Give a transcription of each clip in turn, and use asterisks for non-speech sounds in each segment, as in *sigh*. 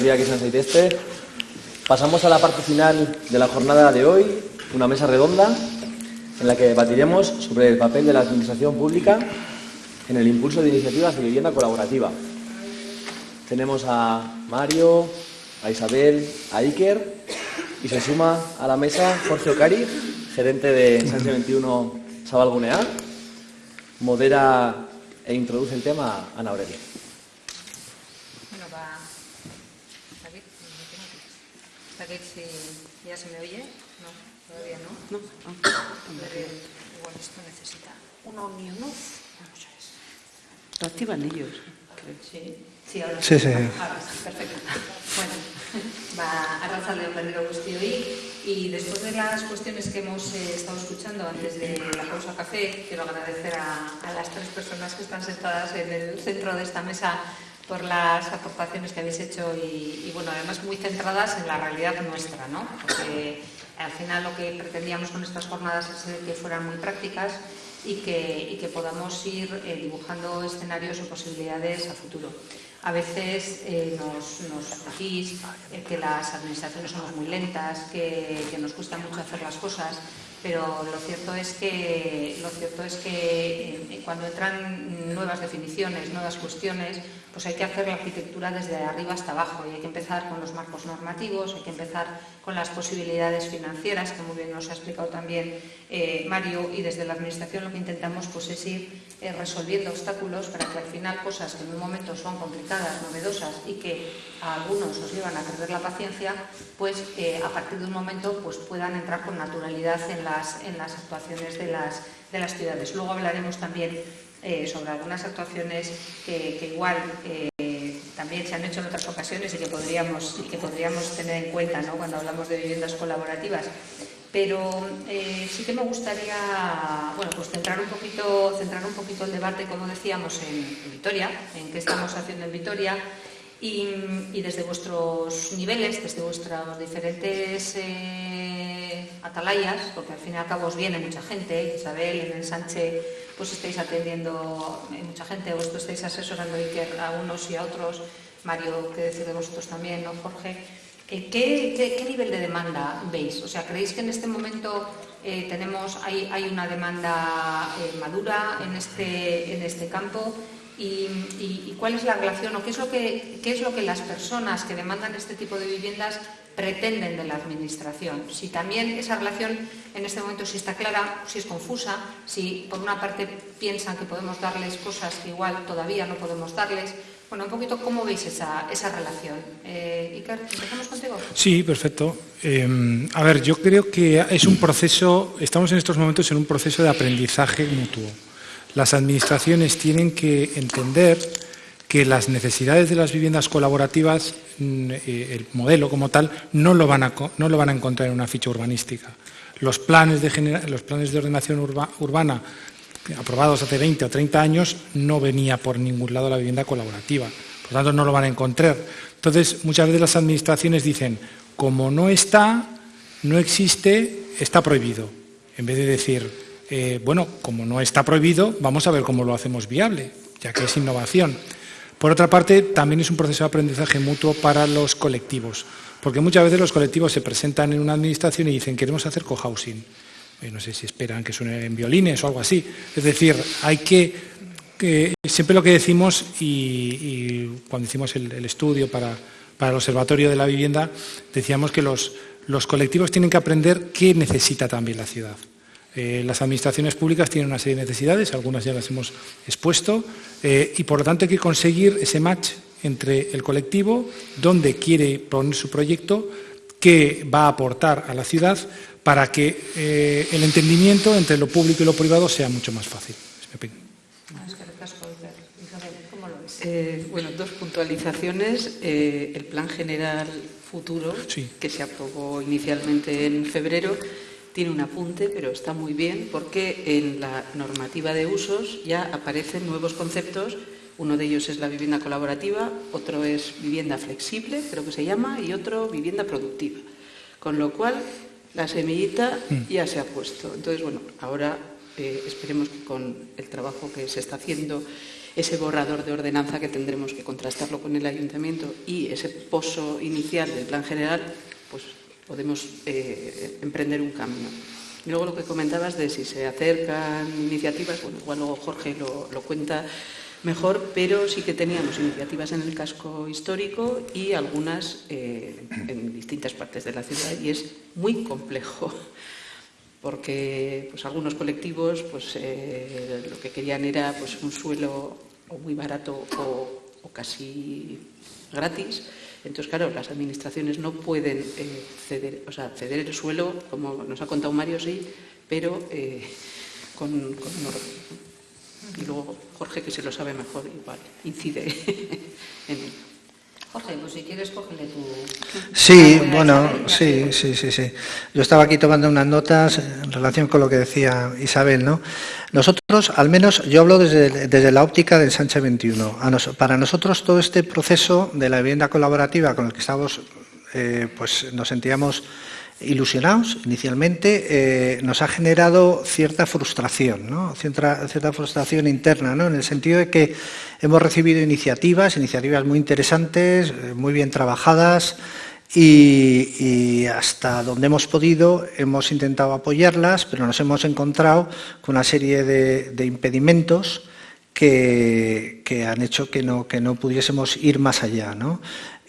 Vitoria que San Este. Pasamos a la parte final de la jornada de hoy, una mesa redonda en la que debatiremos sobre el papel de la administración pública en el impulso de iniciativas de vivienda colaborativa. Tenemos a Mario, a Isabel, a Iker y se suma a la mesa Jorge Ocari, gerente de Sánchez 21 Sabalgunea. Modera e introduce el tema Ana Aurelia. Bueno, va. David, si ya se me oye. No, todavía no. No, no. Igual esto necesita una unión. Vamos a ver. Lo activan ellos. Sí, sí, ahora sí. sí. Ahora sí, perfecto. Bueno, va a Razaleo Perdido Guztioi y después de las cuestiones que hemos eh, estado escuchando antes de la pausa café, quiero agradecer a, a las tres personas que están sentadas en el centro de esta mesa por las aportaciones que habéis hecho y, bueno, además muy centradas en la realidad nuestra, ¿no? Porque al final lo que pretendíamos con estas jornadas es que fueran muy prácticas y que, podamos ir eh, dibujando escenarios o posibilidades a futuro. A veces eh, nos, nos decís eh, que las administraciones somos muy lentas, que, que nos cuesta mucho hacer las cosas, pero lo cierto es que, lo cierto es que cuando entran nuevas definiciones, nuevas cuestiones, pues hay que hacer la arquitectura desde arriba hasta abajo y hay que empezar con los marcos normativos, hay que empezar con las posibilidades financieras, que muy bien nos ha explicado también eh, Mario, y desde la Administración lo que intentamos pues, es ir eh, resolviendo obstáculos para que al final cosas que en un momento son complicadas, novedosas y que a algunos os llevan a perder la paciencia, pues eh, a partir de un momento pues, puedan entrar con naturalidad en las, en las actuaciones de las, de las ciudades. Luego hablaremos también eh, sobre algunas actuaciones que, igual eh, también se han hecho en otras ocasiones y que podríamos, que podríamos tener en cuenta ¿no? cuando hablamos de viviendas colaborativas. Pero eh, sí que me gustaría bueno, pues centrar, un poquito, centrar un poquito el debate, como decíamos, en Vitoria, en qué estamos haciendo en Vitoria y, desde vuestros niveles, desde vuestros diferentes eh, atalayas, porque al fin y al cabo os viene mucha gente, Isabel, en el Sánchez pues estáis atendiendo eh, mucha gente, vosotros estáis asesorando a unos y a otros, Mario, que decir de vosotros también, ¿no, Jorge? Eh, ¿qué, qué, qué, nivel de demanda veis? O sea, ¿creéis que en este momento tenemos, hay, hay, una demanda madura en este, en este campo? Y, cuál es la relación o qué es, lo que, las personas que demandan este tipo de viviendas pretenden de la Administración. Si también esa relación en este momento si está clara, si es confusa, si por una parte piensan que podemos darles cosas que igual todavía no podemos darles. Bueno, un poquito cómo veis esa, esa relación. Eh, ¿empezamos contigo? Sí, perfecto. Eh, a ver, yo creo que es un proceso, estamos en estos momentos en un proceso de aprendizaje mutuo. Las administraciones tienen que entender que las necesidades de las viviendas colaborativas, eh, el modelo como tal, no lo van a, no lo van a encontrar en una ficha urbanística. Los planes de, los planes de ordenación urba, urbana aprobados hace 20 o 30 años no venía por ningún lado la vivienda colaborativa. Por tanto, no lo van a encontrar. Entonces, muchas veces las administraciones dicen, como no está, no existe, está prohibido. En vez de decir, eh, bueno, como no está prohibido, vamos a ver cómo lo hacemos viable, ya que es innovación. Por otra parte, también es un proceso de aprendizaje mutuo para los colectivos, porque muchas veces los colectivos se presentan en una administración y dicen queremos hacer cohousing. Eh, no sé si esperan que suene en violines o algo así. Es decir, hay que, siempre lo que decimos y, cuando hicimos el, estudio para, el Observatorio de la Vivienda, decíamos que los colectivos tienen que aprender qué necesita también la ciudad. Eh, las administraciones públicas tienen una serie de necesidades, algunas ya las hemos expuesto, eh, y por lo tanto hay que conseguir ese match entre el colectivo, donde quiere poner su proyecto, qué va a aportar a la ciudad, para que eh, el entendimiento entre lo público y lo privado sea mucho más fácil. Eh, bueno, dos puntualizaciones. Eh, el Plan General Futuro, sí. que se aprobó inicialmente en febrero, tiene un apunte, pero está muy bien porque en la normativa de usos ya aparecen nuevos conceptos. Uno de ellos es la vivienda colaborativa, otro es vivienda flexible, creo que se llama, y otro vivienda productiva. Con lo cual, la semillita ya se ha puesto. Entonces, bueno, ahora eh, esperemos que con el trabajo que se está haciendo ese borrador de ordenanza que tendremos que contrastarlo con el ayuntamiento y ese pozo inicial del plan general, pues podemos eh, emprender un camino. Y luego lo que comentabas de si se acercan iniciativas, bueno, igual luego Jorge lo, cuenta mejor, pero sí que teníamos iniciativas en el casco histórico y algunas eh, en distintas partes de la ciudad y es muy complejo *laughs* porque pues, algunos colectivos pues, eh, lo que querían era pues, un suelo muy barato o, casi gratis. Entonces, claro, las administraciones no pueden eh, ceder, o sea, ceder el suelo, como nos ha contado Mario, sí, pero eh, con. Y luego Jorge, que se lo sabe mejor, igual incide *laughs* en ello. Jorge, pues si quieres, cógele tu... Sí, bueno, sí, sí, sí, sí. Yo estaba aquí tomando unas notas en relación con lo que decía Isabel, ¿no? Nosotros, al menos, yo hablo desde, desde la óptica del Sánchez 21. para nosotros todo este proceso de la vivienda colaborativa con el que estamos, eh, pues nos sentíamos ilusionados inicialmente, eh, nos ha generado cierta frustración, cierta, frustración interna, en el sentido de que hemos recibido iniciativas, iniciativas muy interesantes, eh, muy bien trabajadas, y, hasta donde hemos podido hemos intentado apoyarlas, pero nos hemos encontrado con una serie de, impedimentos que, han hecho que no, pudiésemos ir más allá.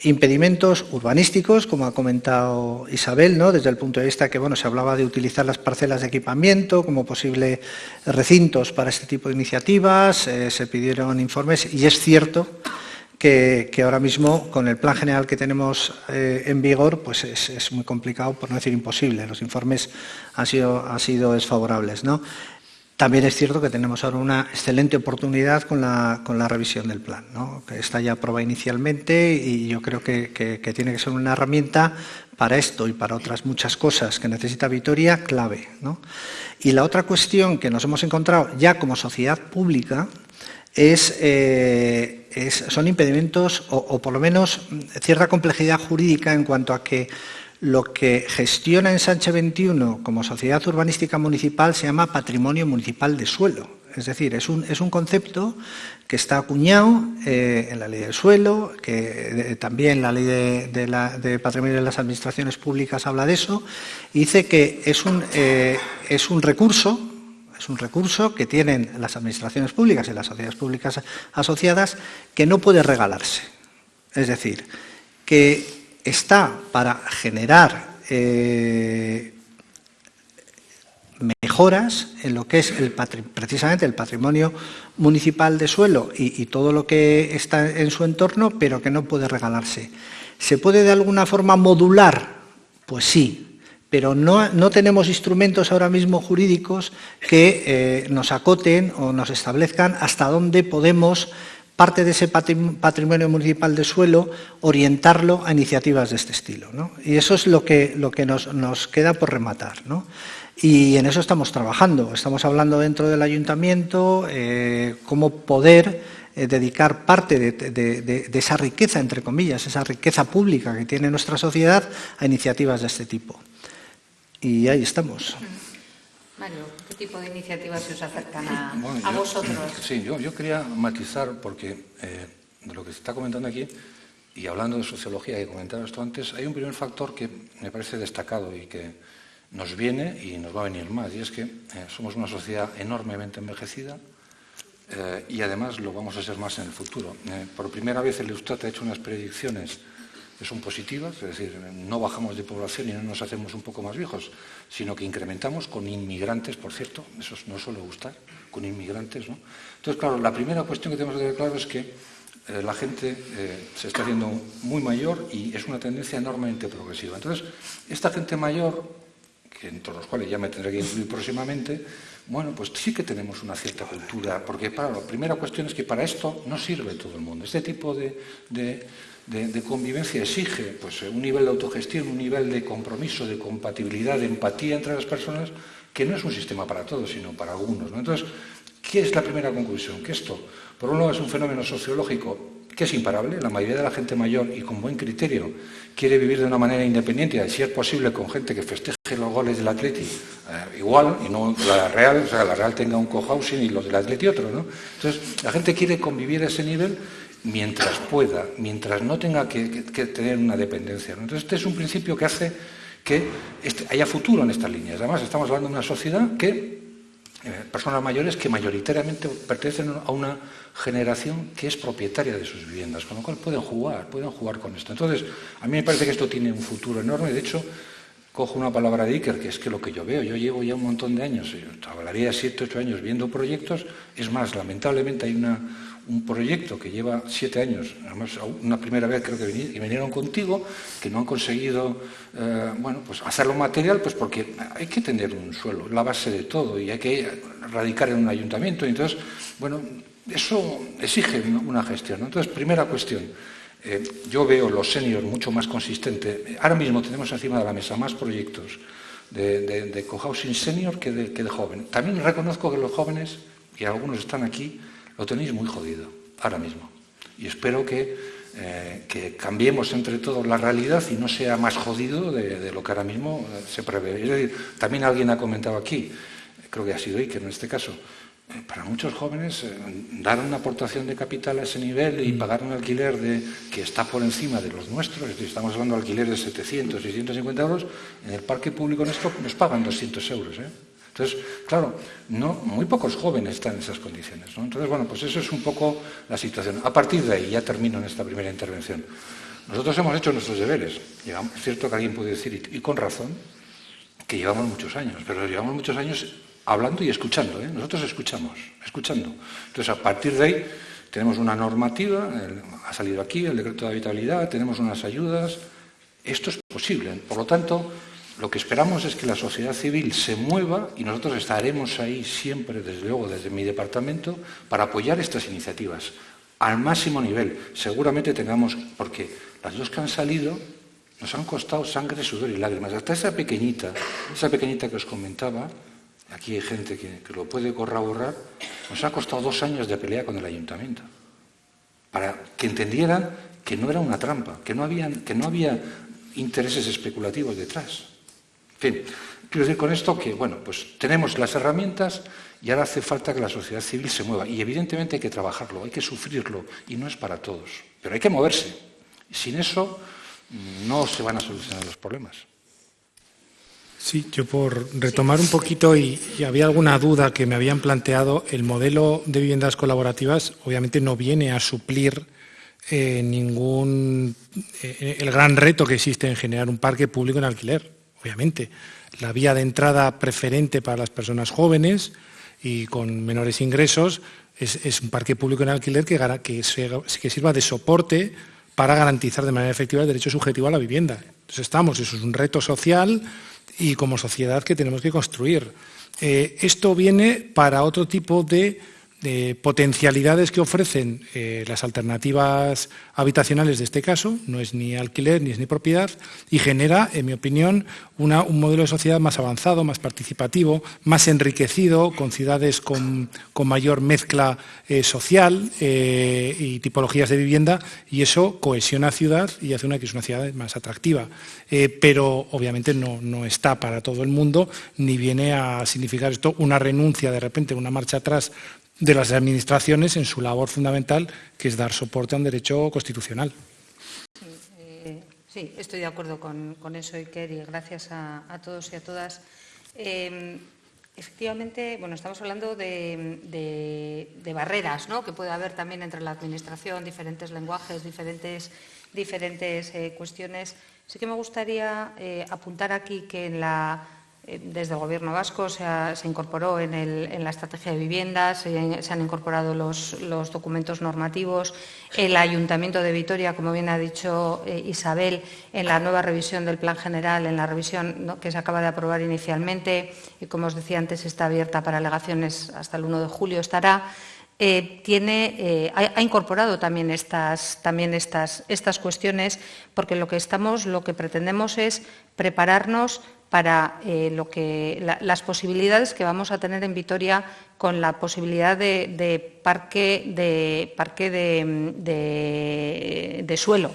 Impedimentos urbanísticos, como ha comentado Isabel, ¿no? desde el punto de vista que bueno, se hablaba de utilizar las parcelas de equipamiento como posibles recintos para este tipo de iniciativas, eh, se pidieron informes y es cierto que, ahora mismo con el plan general que tenemos eh, en vigor pues es, muy complicado, por no decir imposible. Los informes han sido, han sido desfavorables. ¿no? También es cierto que tenemos ahora una excelente oportunidad con la, con la revisión del plan, que está ya aprobada inicialmente y yo creo que, tiene que ser una herramienta para esto y para otras muchas cosas que necesita Vitoria clave. Y la otra cuestión que nos hemos encontrado ya como sociedad pública es, eh, son impedimentos o por lo menos cierta complejidad jurídica en cuanto a que lo que gestiona en Sánchez 21 como sociedad urbanística municipal se llama patrimonio municipal de suelo. Es decir, es un, es un concepto que está acuñado eh, en la ley del suelo, que también la ley de, patrimonio de las administraciones públicas habla de eso, y dice que es un, eh, es un recurso es un recurso que tienen las administraciones públicas y las sociedades públicas asociadas que no puede regalarse. Es decir, que está para generar eh, mejoras en lo que es precisamente el patrimonio municipal de suelo y, todo lo que está en su entorno, pero que no puede regalarse. ¿Se puede de alguna forma modular? Pues sí, pero no, tenemos instrumentos ahora mismo jurídicos que eh, nos acoten o nos establezcan hasta dónde podemos parte de ese patrimonio municipal de suelo, orientarlo a iniciativas de este estilo. Y eso es lo que, lo que nos, queda por rematar. Y en eso estamos trabajando. Estamos hablando dentro del ayuntamiento eh, cómo poder eh, dedicar parte de, esa riqueza, entre comillas, esa riqueza pública que tiene nuestra sociedad a iniciativas de este tipo. Y ahí estamos. Mario, ¿qué tipo de iniciativas se os acercan a, vosotros? Sí, yo, quería matizar, porque eh, de lo que se está comentando aquí, y hablando de sociología que comentaba esto antes, hay un primer factor que me parece destacado y que nos viene y nos va a venir más, y es que eh, somos una sociedad enormemente envejecida eh, y además lo vamos a ser más en el futuro. por primera vez el Eustat ha hecho unas predicciones que son positivas, es decir, no bajamos de población y no nos hacemos un poco más viejos, sino que incrementamos con inmigrantes, por cierto, eso no suele gustar, con inmigrantes. ¿no? Entonces, claro, la primera cuestión que tenemos que tener claro es que eh, la gente eh, se está haciendo muy mayor y es una tendencia enormemente progresiva. Entonces, esta gente mayor, que entre los cuales ya me tendré que incluir próximamente, bueno, pues sí que tenemos una cierta cultura, porque para, la primera cuestión es que para esto no sirve todo el mundo. Este tipo de de, convivencia exige pues, un nivel de autogestión, un nivel de compromiso, de compatibilidad, de empatía entre las personas, que no es un sistema para todos, sino para algunos. Entonces, ¿qué es la primera conclusión? Que esto, por un lado, es un fenómeno sociológico que es imparable. La mayoría de la gente mayor y con buen criterio quiere vivir de una manera independiente, si es posible con gente que festeje los goles del Atleti eh, igual y no la Real, o sea, la Real tenga un cohousing y los del Atleti otro. Entonces, la gente quiere convivir a ese nivel mientras pueda, mientras no tenga que, tener una dependencia. Entonces, este es un principio que hace que este, haya futuro en estas líneas. Además, estamos hablando de una sociedad que eh, personas mayores que mayoritariamente pertenecen a una generación que es propietaria de sus viviendas, con lo cual pueden jugar, pueden jugar con esto. Entonces, a mí me parece que esto tiene un futuro enorme. De hecho, cojo una palabra de Iker, que es que lo que yo veo, yo llevo ya un montón de años, hablaría siete, ocho años viendo proyectos, es más, lamentablemente hay una, un proyecto que lleva siete años, además una primera vez creo que vinieron contigo, que no han conseguido eh, bueno, pues hacerlo material, pues porque hay que tener un suelo, la base de todo, y hay que radicar en un ayuntamiento. entonces, bueno, eso exige una gestión. Entonces, primera cuestión. Eh, yo veo los seniors mucho más consistente. Ahora mismo tenemos encima de la mesa más proyectos de, de, cohousing senior que de, que de joven. También reconozco que los jóvenes, y algunos están aquí, lo tenéis muy jodido, ahora mismo. Y espero que, eh, que cambiemos entre todos la realidad y no sea más jodido de, lo que ahora mismo eh, se prevé. Es decir, también alguien ha comentado aquí, creo que ha sido Iker en este caso, eh, para muchos jóvenes dar una aportación de capital a ese nivel y mm. pagar un alquiler de, que está por encima de los nuestros, es decir, estamos hablando de alquileres de 700, 650 euros, en el parque público nuestro nos pagan 200 euros. ¿eh? Entonces, claro, no, muy pocos jóvenes están en esas condiciones. Entonces, bueno, pues eso es un poco la situación. A partir de ahí, ya termino en esta primera intervención. Nosotros hemos hecho nuestros deberes. es cierto que alguien puede decir, y con razón, que llevamos muchos años, pero llevamos muchos años hablando y escuchando. ¿eh? Nosotros escuchamos, escuchando. Entonces, a partir de ahí, tenemos una normativa, ha salido aquí el decreto de habitabilidad, tenemos unas ayudas. Esto es posible. Por lo tanto, lo que esperamos es que la sociedad civil se mueva y nosotros estaremos ahí siempre, desde luego, desde mi departamento, para apoyar estas iniciativas al máximo nivel. Seguramente tengamos, porque las dos que han salido nos han costado sangre, sudor y lágrimas. Hasta esa pequeñita, esa pequeñita que os comentaba, aquí hay gente que, lo puede corroborar, nos ha costado dos años de pelea con el ayuntamiento. Para que entendieran que no era una trampa, que no, que no había intereses especulativos detrás. En fin, quiero decir con esto que, bueno, pues tenemos las herramientas y ahora hace falta que la sociedad civil se mueva. Y evidentemente hay que trabajarlo, hay que sufrirlo, y no es para todos. Pero hay que moverse. Sin eso no se van a solucionar los problemas. Sí, yo por retomar un poquito, y, había alguna duda que me habían planteado, el modelo de viviendas colaborativas obviamente no viene a suplir eh, ningún eh, el gran reto que existe en generar un parque público en alquiler obviamente. La vía de entrada preferente para las personas jóvenes y con menores ingresos es, un parque público en alquiler que, sirva de soporte para garantizar de manera efectiva el derecho subjetivo a la vivienda. Entonces estamos, eso es un reto social y como sociedad que tenemos que construir. Eh, esto viene para otro tipo de de potencialidades que ofrecen eh, las alternativas habitacionales de este caso, no es ni alquiler ni es ni propiedad, y genera, en mi opinión, un modelo de sociedad más avanzado, más participativo, más enriquecido, con ciudades con, mayor mezcla eh, social eh, y tipologías de vivienda, y eso cohesiona ciudad y hace una que es una ciudad más atractiva. pero obviamente no, no está para todo el mundo, ni viene a significar esto una renuncia de repente, una marcha atrás de las administraciones en su labor fundamental, que es dar soporte a un derecho constitucional. Sí, eh, estoy de acuerdo con, eso, Iker, y gracias a, todos y a todas. Em, efectivamente, bueno, estamos hablando de, barreras ¿no? que puede haber también entre la Administración, diferentes lenguajes, diferentes, diferentes eh, cuestiones. Sí que me gustaría eh, apuntar aquí que en la desde el Gobierno vasco se, incorporó en, la estrategia de viviendas, se, han incorporado los, documentos normativos. El Ayuntamiento de Vitoria, como bien ha dicho eh, Isabel, en la nueva revisión del Plan General, en la revisión que se acaba de aprobar inicialmente y, como os decía antes, está abierta para alegaciones hasta el 1 de julio, estará. Eh, tiene, ha, incorporado también estas, también estas, estas cuestiones, porque lo que estamos, lo que pretendemos es prepararnos para eh, lo que, las posibilidades que vamos a tener en Vitoria con la posibilidad de, parque de, parque de, suelo.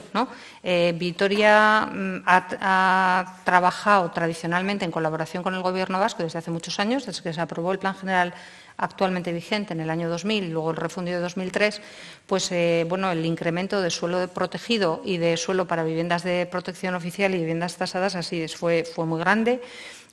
Eh, Vitoria mm, ha, trabajado tradicionalmente en colaboración con el Gobierno vasco desde hace muchos años, desde que se aprobó el Plan General actualmente vigente en el año 2000 y luego el refundido de 2003, pues eh, bueno, el incremento de suelo protegido y de suelo para viviendas de protección oficial y viviendas tasadas así fue, fue muy grande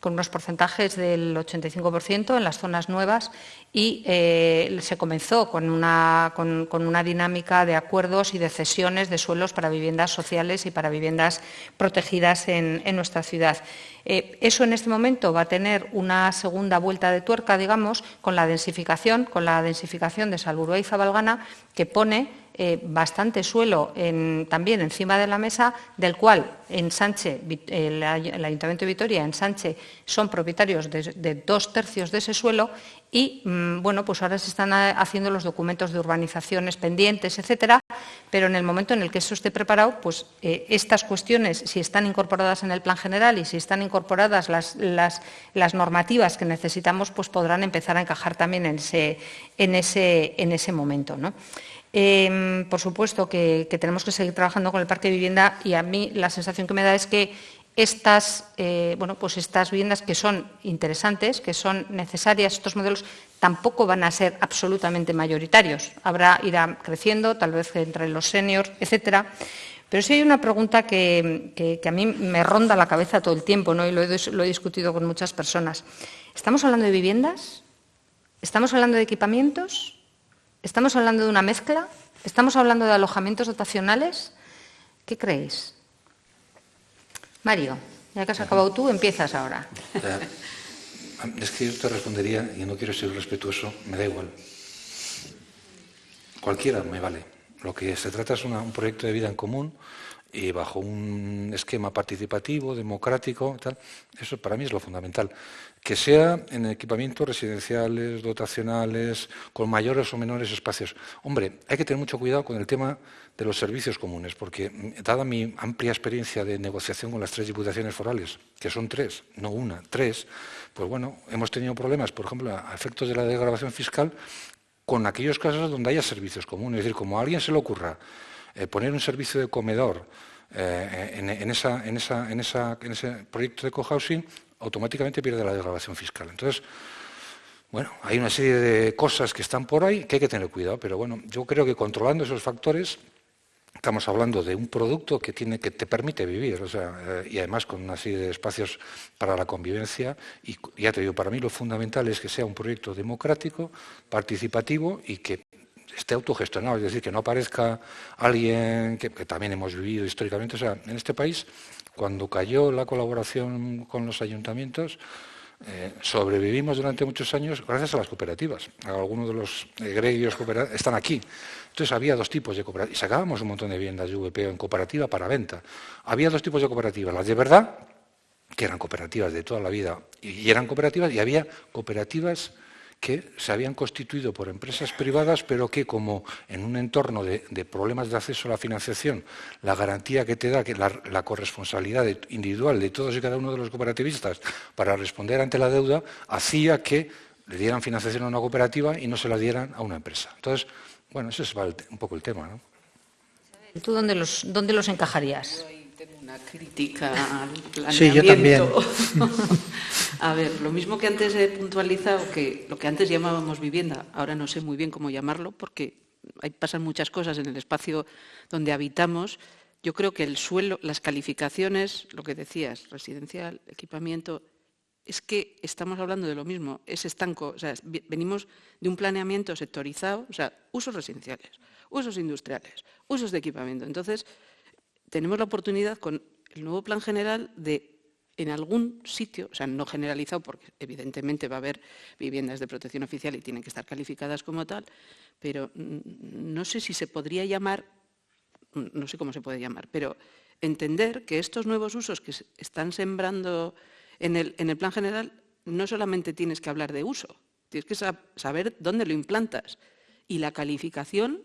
con unos porcentajes del 85% en las zonas nuevas y eh, se comenzó con una, con, una, dinámica de acuerdos y de cesiones de suelos para viviendas sociales y para viviendas protegidas en, nuestra ciudad. Eh, eso en este momento va a tener una segunda vuelta de tuerca, digamos, con la densificación, con la densificación de Salburua y Zabalgana, que pone eh, bastante suelo también encima de la mesa, del cual en Sánchez, el, Ayuntamiento de Vitoria, en Sánchez, son propietarios de, dos tercios de ese suelo y, mm, bueno, pues ahora se están haciendo los documentos de urbanizaciones pendientes, etcétera, pero en el momento en el que eso esté preparado, pues eh, estas cuestiones, si están incorporadas en el plan general y si están incorporadas las, las, normativas que necesitamos, pues podrán empezar a encajar también en ese, en ese, en ese momento, ¿no? Em, por supuesto que, tenemos que seguir trabajando con el parque de vivienda y a mí la sensación que me da es que estas, eh, bueno, pues estas viviendas que son interesantes, que son necesarias, estos modelos tampoco van a ser absolutamente mayoritarios. Habrá, irá creciendo, tal vez entre los seniors, etcétera. Pero sí hay una pregunta que, a mí me ronda la cabeza todo el tiempo, ¿no? y lo he discutido con muchas personas. ¿Estamos hablando de viviendas? ¿Estamos hablando de equipamientos? ¿Estamos hablando de una mezcla? ¿Estamos hablando de alojamientos dotacionales? ¿Qué creéis? Mario, ya que has acabado tú, empiezas ahora. Es que yo te respondería, y no quiero ser respetuoso, me da igual. Cualquiera me vale. Lo que se trata es un proyecto de vida en común y bajo un esquema participativo, democrático. Eso para mí es lo fundamental. Que sea en equipamientos residenciales, dotacionales, con mayores o menores espacios. Hombre, hay que tener mucho cuidado con el tema de los servicios comunes, porque mm, dada mi amplia experiencia de negociación con las tres diputaciones forales, que son tres, no una, tres, pues bueno, hemos tenido problemas, por ejemplo, a efectos de la degradación fiscal, con aquellos casos donde haya servicios comunes. Es decir, como a alguien se le ocurra eh, poner un servicio de comedor eh, en, ese proyecto de cohousing, automáticamente pierde la degradación fiscal. Entonces, bueno, hay una serie de cosas que están por ahí que hay que tener cuidado, pero bueno, yo creo que controlando esos factores estamos hablando de un producto que tiene que te permite vivir, o sea, eh, y además con una serie de espacios para la convivencia. Y ya te digo, para mí lo fundamental es que sea un proyecto democrático, participativo y que esté autogestionado, es decir, que no aparezca alguien que, también hemos vivido históricamente. O sea, en este país, cuando cayó la colaboración con los ayuntamientos, eh, sobrevivimos durante muchos años gracias a las cooperativas. Algunos de los egregios están aquí. Entonces había dos tipos de cooperativas. Y sacábamos un montón de viviendas de VPO en cooperativa para venta. Había dos tipos de cooperativas. Las de verdad, que eran cooperativas de toda la vida, y eran cooperativas, y había cooperativas que se habían constituido por empresas privadas, pero que como en un entorno de, problemas de acceso a la financiación, la garantía que te da que la, corresponsabilidad individual de todos y cada uno de los cooperativistas para responder ante la deuda, hacía que le dieran financiación a una cooperativa y no se la dieran a una empresa. Entonces, bueno, ese es un poco el tema. ¿no? ¿Tú dónde dónde los encajarías? Una crítica al planeamiento. Sí, yo también. *laughs* A ver, lo mismo que antes he puntualizado, que lo que antes llamábamos vivienda, ahora no sé muy bien cómo llamarlo, porque hay, pasan muchas cosas en el espacio donde habitamos. Yo creo que el suelo, las calificaciones, lo que decías, residencial, equipamiento, es que estamos hablando de lo mismo, es estanco, o sea, venimos de un planeamiento sectorizado, o sea, usos residenciales, usos industriales, usos de equipamiento. Entonces, tenemos la oportunidad con el nuevo plan general de en algún sitio, o sea, no generalizado, porque evidentemente va a haber viviendas de protección oficial y tienen que estar calificadas como tal, pero no sé si se podría llamar, no sé cómo se puede llamar, pero entender que estos nuevos usos que están sembrando en el, en el plan general, no solamente tienes que hablar de uso, tienes que saber dónde lo implantas. Y la calificación,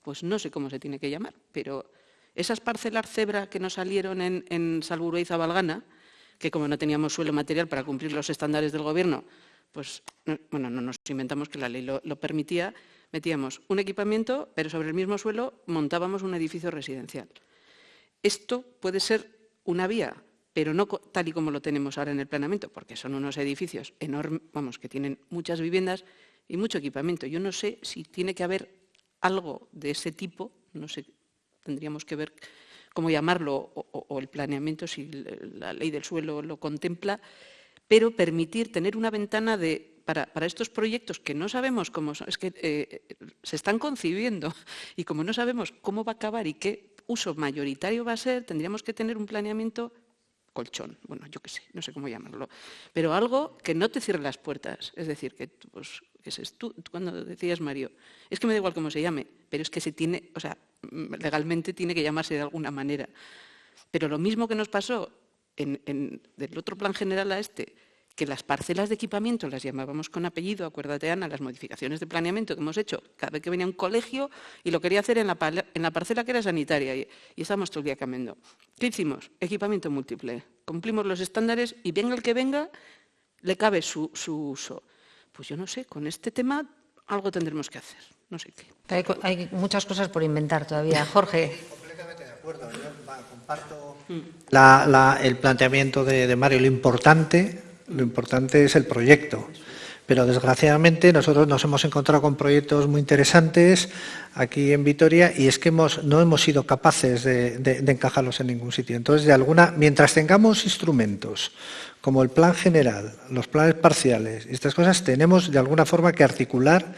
pues no sé cómo se tiene que llamar, pero esas parcelas cebra que nos salieron en, en y Zabalgana, que como no teníamos suelo material para cumplir los estándares del Gobierno, pues, bueno, no nos inventamos que la ley lo, permitía, metíamos un equipamiento, pero sobre el mismo suelo montábamos un edificio residencial. Esto puede ser una vía, pero no tal y como lo tenemos ahora en el planeamiento, porque son unos edificios enormes, vamos, que tienen muchas viviendas y mucho equipamiento. Yo no sé si tiene que haber algo de ese tipo, no sé, tendríamos que ver cómo llamarlo, o, el planeamiento, si la ley del suelo lo contempla, pero permitir tener una ventana de, para, estos proyectos que no sabemos cómo son, es que eh, se están concibiendo y como no sabemos cómo va a acabar y qué uso mayoritario va a ser, tendríamos que tener un planeamiento colchón, bueno, yo qué sé, no sé cómo llamarlo, pero algo que no te cierre las puertas, es decir, que pues, es tú, cuando decías, Mario, es que me da igual cómo se llame, pero es que se tiene, o sea, legalmente tiene que llamarse de alguna manera. Pero lo mismo que nos pasó en, del otro plan general a este, que las parcelas de equipamiento las llamábamos con apellido, acuérdate Ana, las modificaciones de planeamiento que hemos hecho cada vez que venía un colegio y lo quería hacer en la, en la parcela que era sanitaria y, y estábamos todo el día cambiando. ¿Qué hicimos? Equipamiento múltiple. Cumplimos los estándares y venga el que venga, le cabe su, uso. Pues yo no sé, con este tema algo tendremos que hacer. No sé qué. Hay, muchas cosas por inventar todavía. Jorge. Completamente de acuerdo. Yo comparto mm. el planteamiento de Mario. Lo importante lo importante es el proyecto. Pero desgraciadamente nosotros nos hemos encontrado con proyectos muy interesantes aquí en Vitoria y es que hemos, no hemos sido capaces de, encajarlos en ningún sitio. Entonces, de alguna, mientras tengamos instrumentos como el plan general, los planes parciales y estas cosas, tenemos de alguna forma que articular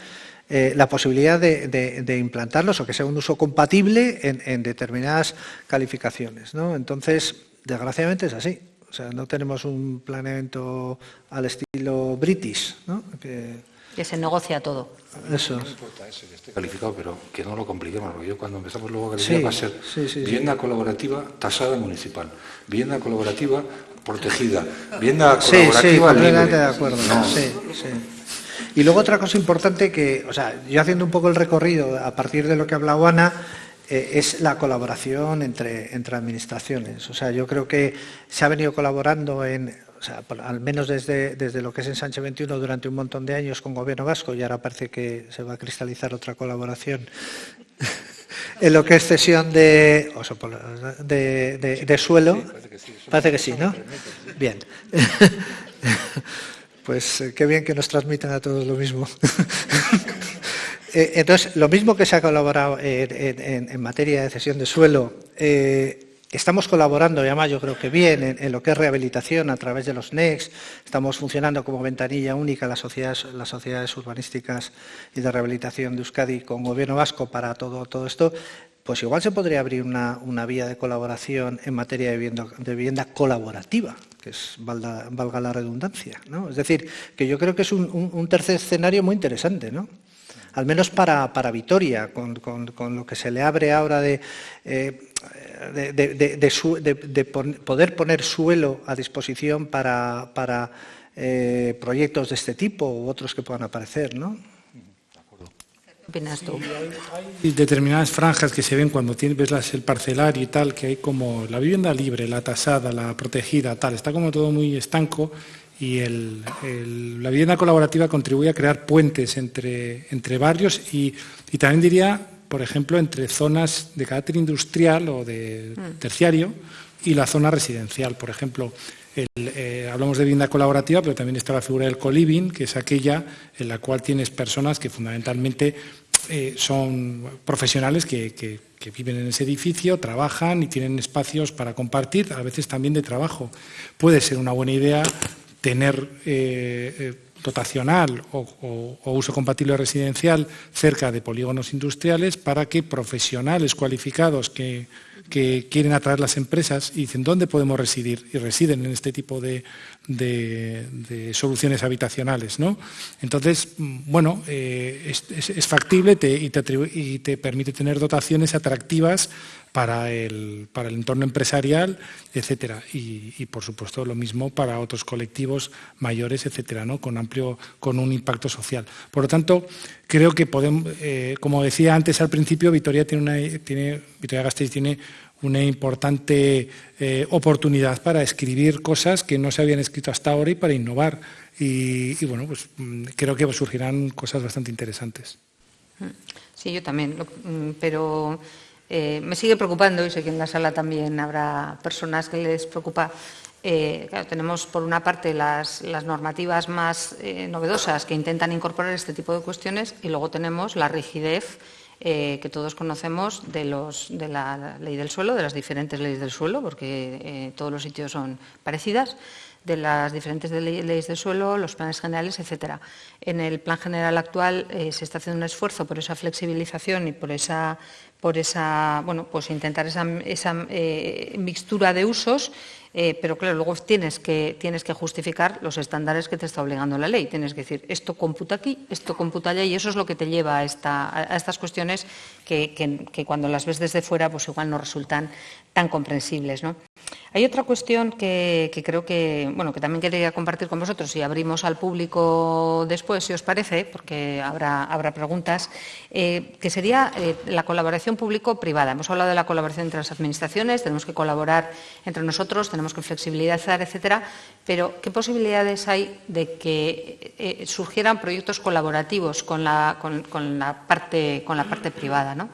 eh, la posibilidad de, implantarlos o que sea un uso compatible en, en determinadas calificaciones. ¿no? Entonces, desgraciadamente es así. O sea, no tenemos un planeamiento al estilo british, ¿no? Que, se negocia todo. Eso. No importa ese que esté calificado, pero que no lo compliquemos, porque yo cuando empezamos luego a calificar va a ser vivienda colaborativa tasada municipal, vivienda colaborativa protegida, vivienda colaborativa sí, libre. de acuerdo. Sí, sí. Y luego otra cosa importante que, o sea, yo haciendo un poco el recorrido a partir de lo que ha hablado Ana, eh, es la colaboración entre, entre administraciones. O sea, yo creo que se ha venido colaborando en, o sea, al menos desde, desde lo que es Ensanche 21 durante un montón de años con Gobierno Vasco y ahora parece que se va a cristalizar otra colaboración en lo que es cesión de, de, de, suelo. parece que sí, ¿no? Bien. *laughs* Pues eh, qué bien que nos transmitan a todos lo mismo. *laughs* Eh, entonces, lo mismo que se ha colaborado en, materia de cesión de suelo, eh, estamos colaborando, además yo creo que bien, en, lo que es rehabilitación a través de los NEX, estamos funcionando como ventanilla única las sociedades, urbanísticas y de rehabilitación de Euskadi con Gobierno Vasco para todo, todo esto, pues igual se podría abrir una, vía de colaboración en materia de vivienda, colaborativa, que valga, la redundancia. ¿no? Es decir, que yo creo que es un, un tercer escenario muy interesante, ¿no? Al menos para, para Vitoria, con, lo que se le abre ahora de, eh, de, poder poner suelo a disposición para, para eh, proyectos de este tipo u otros que puedan aparecer, ¿no? ¿Qué opinas tú? Hay determinadas franjas que se ven cuando tienes, ves el parcelario y tal, que hay como la vivienda libre, la tasada, la protegida, tal, está como todo muy estanco y la vivienda colaborativa contribuye a crear puentes entre, entre barrios y, también diría, por ejemplo, entre zonas de carácter industrial o de mm. terciario y la zona residencial. Por ejemplo, eh, hablamos de vivienda colaborativa, pero también está la figura del coliving, que es aquella en la cual tienes personas que fundamentalmente eh, son profesionales que, que, viven en ese edificio, trabajan y tienen espacios para compartir, a veces también de trabajo. Puede ser una buena idea tener eh, eh, dotacional o, uso compatible residencial cerca de polígonos industriales para que profesionales cualificados que, quieren atraer las empresas y dicen dónde podemos residir y residen en este tipo de, soluciones habitacionales. ¿no? Entonces, mm, bueno, eh, es, factible y, te y te permite tener dotaciones atractivas para el, para el entorno empresarial, etcétera. Y, por supuesto lo mismo para otros colectivos mayores, etcétera, ¿no? con amplio, con un impacto social. Por lo tanto, creo que podemos, eh, como decía antes al principio, Vitoria tiene una, tiene, Vitoria Gasteiz tiene una importante eh, oportunidad para escribir cosas que no se habían escrito hasta ahora y para innovar. Y, bueno, pues mm, creo que surgirán cosas bastante interesantes. Sí, yo también, mm, pero eh, me sigue preocupando, y sé que en la sala también habrá personas que les preocupa. Eh, tenemos por una parte las, normativas más novedosas que intentan incorporar este tipo de cuestiones y luego tenemos la rigidez eh, que todos conocemos de, la ley del suelo, de las diferentes leyes del suelo, porque eh, todos los sitios son parecidas, de las diferentes leyes del suelo, los planes generales, etcétera. En el plan general actual eh, se está haciendo un esfuerzo por esa flexibilización y por esa, por esa bueno, pues intentar esa, esa mixtura de usos eh, pero claro, luego tienes que, tienes que justificar los estándares que te está obligando la ley. Tienes que decir, esto computa aquí, esto computa allá, y eso es lo que te lleva a, estas cuestiones que, cuando las ves desde fuera, pues igual no resultan tan comprensibles. Hay otra cuestión que, creo que, bueno, que también quería compartir con vosotros y abrimos al público después, si os parece, porque habrá, habrá preguntas, eh, que sería eh, la colaboración público-privada. Hemos hablado de la colaboración entre las administraciones, tenemos que colaborar entre nosotros, tenemos que flexibilizar, etcétera, pero ¿qué posibilidades hay de que eh, surgieran proyectos colaborativos con la, con, la, parte, con la parte privada? ¿no?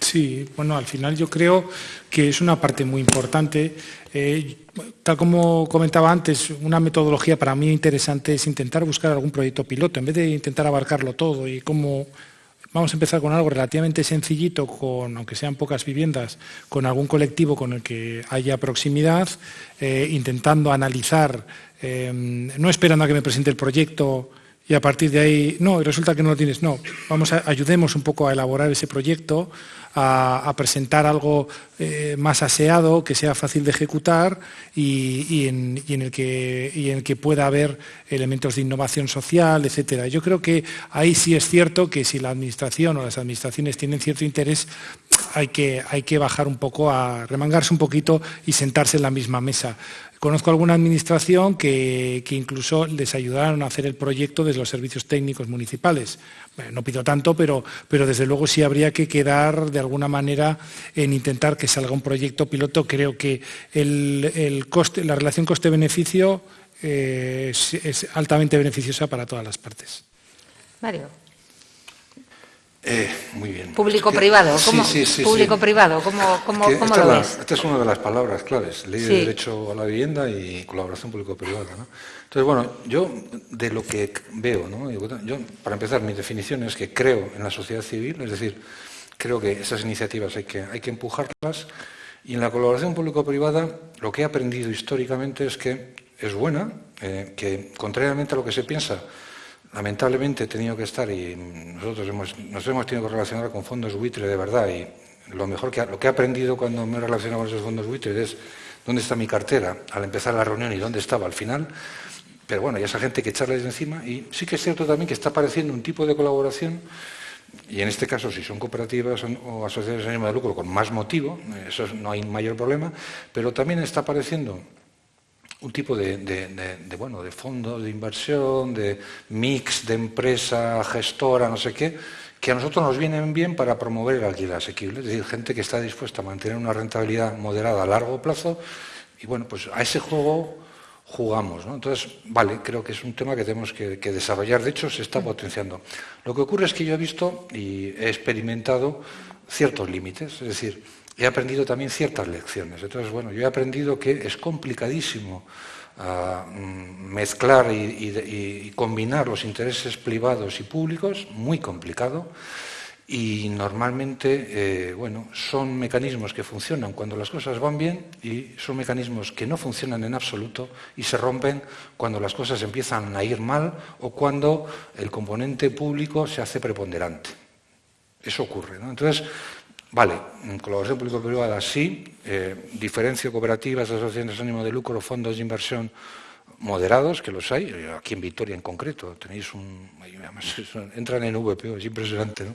Sí, bueno, al final yo creo que es una parte muy importante. Eh, tal como comentaba antes, una metodología para mí interesante es intentar buscar algún proyecto piloto, en vez de intentar abarcarlo todo y cómo Vamos a empezar con algo relativamente sencillito, con, aunque sean pocas viviendas, con algún colectivo con el que haya proximidad, eh, intentando analizar, eh, no esperando a que me presente el proyecto y a partir de ahí, no, resulta que no lo tienes, no, vamos a, ayudemos un poco a elaborar ese proyecto, a, presentar algo eh, más aseado, que sea fácil de ejecutar y, en, el que, pueda haber elementos de innovación social, etcétera. Yo creo que ahí sí es cierto que si la administración o las administraciones tienen cierto interés, hay que, hay que bajar un poco, a remangarse un poquito y sentarse en la misma mesa. Conozco alguna administración que, incluso les ayudaron a hacer el proyecto desde los servicios técnicos municipales. no pido tanto, pero, desde luego sí habría que quedar de alguna manera en intentar que salga un proyecto piloto. Creo que la relación coste-beneficio eh, es, altamente beneficiosa para todas las partes. Mario. Eh, muy bien. Público-privado, ¿cómo, público-privado, ¿cómo, cómo, cómo lo ves? esta es una de las palabras claves, ley de derecho a la vivienda y colaboración público-privada. ¿no? Entonces, bueno, yo de lo que veo, ¿no? yo, para empezar, mi definición es que creo en la sociedad civil, es decir, creo que esas iniciativas hay que, hay que empujarlas y en la colaboración público-privada lo que he aprendido históricamente es que es buena, eh, que contrariamente a lo que se piensa, lamentablemente he tenido que estar y nosotros hemos, nos hemos tenido que relacionar con fondos buitre de verdad y lo mejor que, lo que he aprendido cuando me he relacionado con esos fondos buitre es dónde está mi cartera al empezar la reunión y dónde estaba al final. Pero bueno, ya esa gente que echarles encima y sí que es cierto también que está apareciendo un tipo de colaboración y en este caso si son cooperativas o asociaciones de ánimo de lucro con más motivo, eso no hay mayor problema, pero también está apareciendo un tipo de, bueno, de fondo de inversión, de mix de empresa gestora, no sé qué, que a nosotros nos vienen bien para promover el alquiler asequible, es decir, gente que está dispuesta a mantener una rentabilidad moderada a largo plazo y bueno, pues a ese juego jugamos. Entonces, vale, creo que es un tema que tenemos que, que, desarrollar, de hecho se está potenciando. Lo que ocurre es que yo he visto y he experimentado ciertos límites, es decir, he aprendido también ciertas lecciones. Entonces, bueno, yo he aprendido que es complicadísimo ah, mm, mezclar y, combinar los intereses privados y públicos, muy complicado, y normalmente, eh, bueno, son mecanismos que funcionan cuando las cosas van bien y son mecanismos que no funcionan en absoluto y se rompen cuando las cosas empiezan a ir mal o cuando el componente público se hace preponderante. Eso ocurre, ¿no? Entonces, Vale, colaboración público-privada sí, eh, diferencio cooperativas, asociaciones de ánimo de lucro, fondos de inversión moderados, que los hay, eh, aquí en Vitoria en concreto, tenéis un, entran en VPO, es impresionante, ¿no?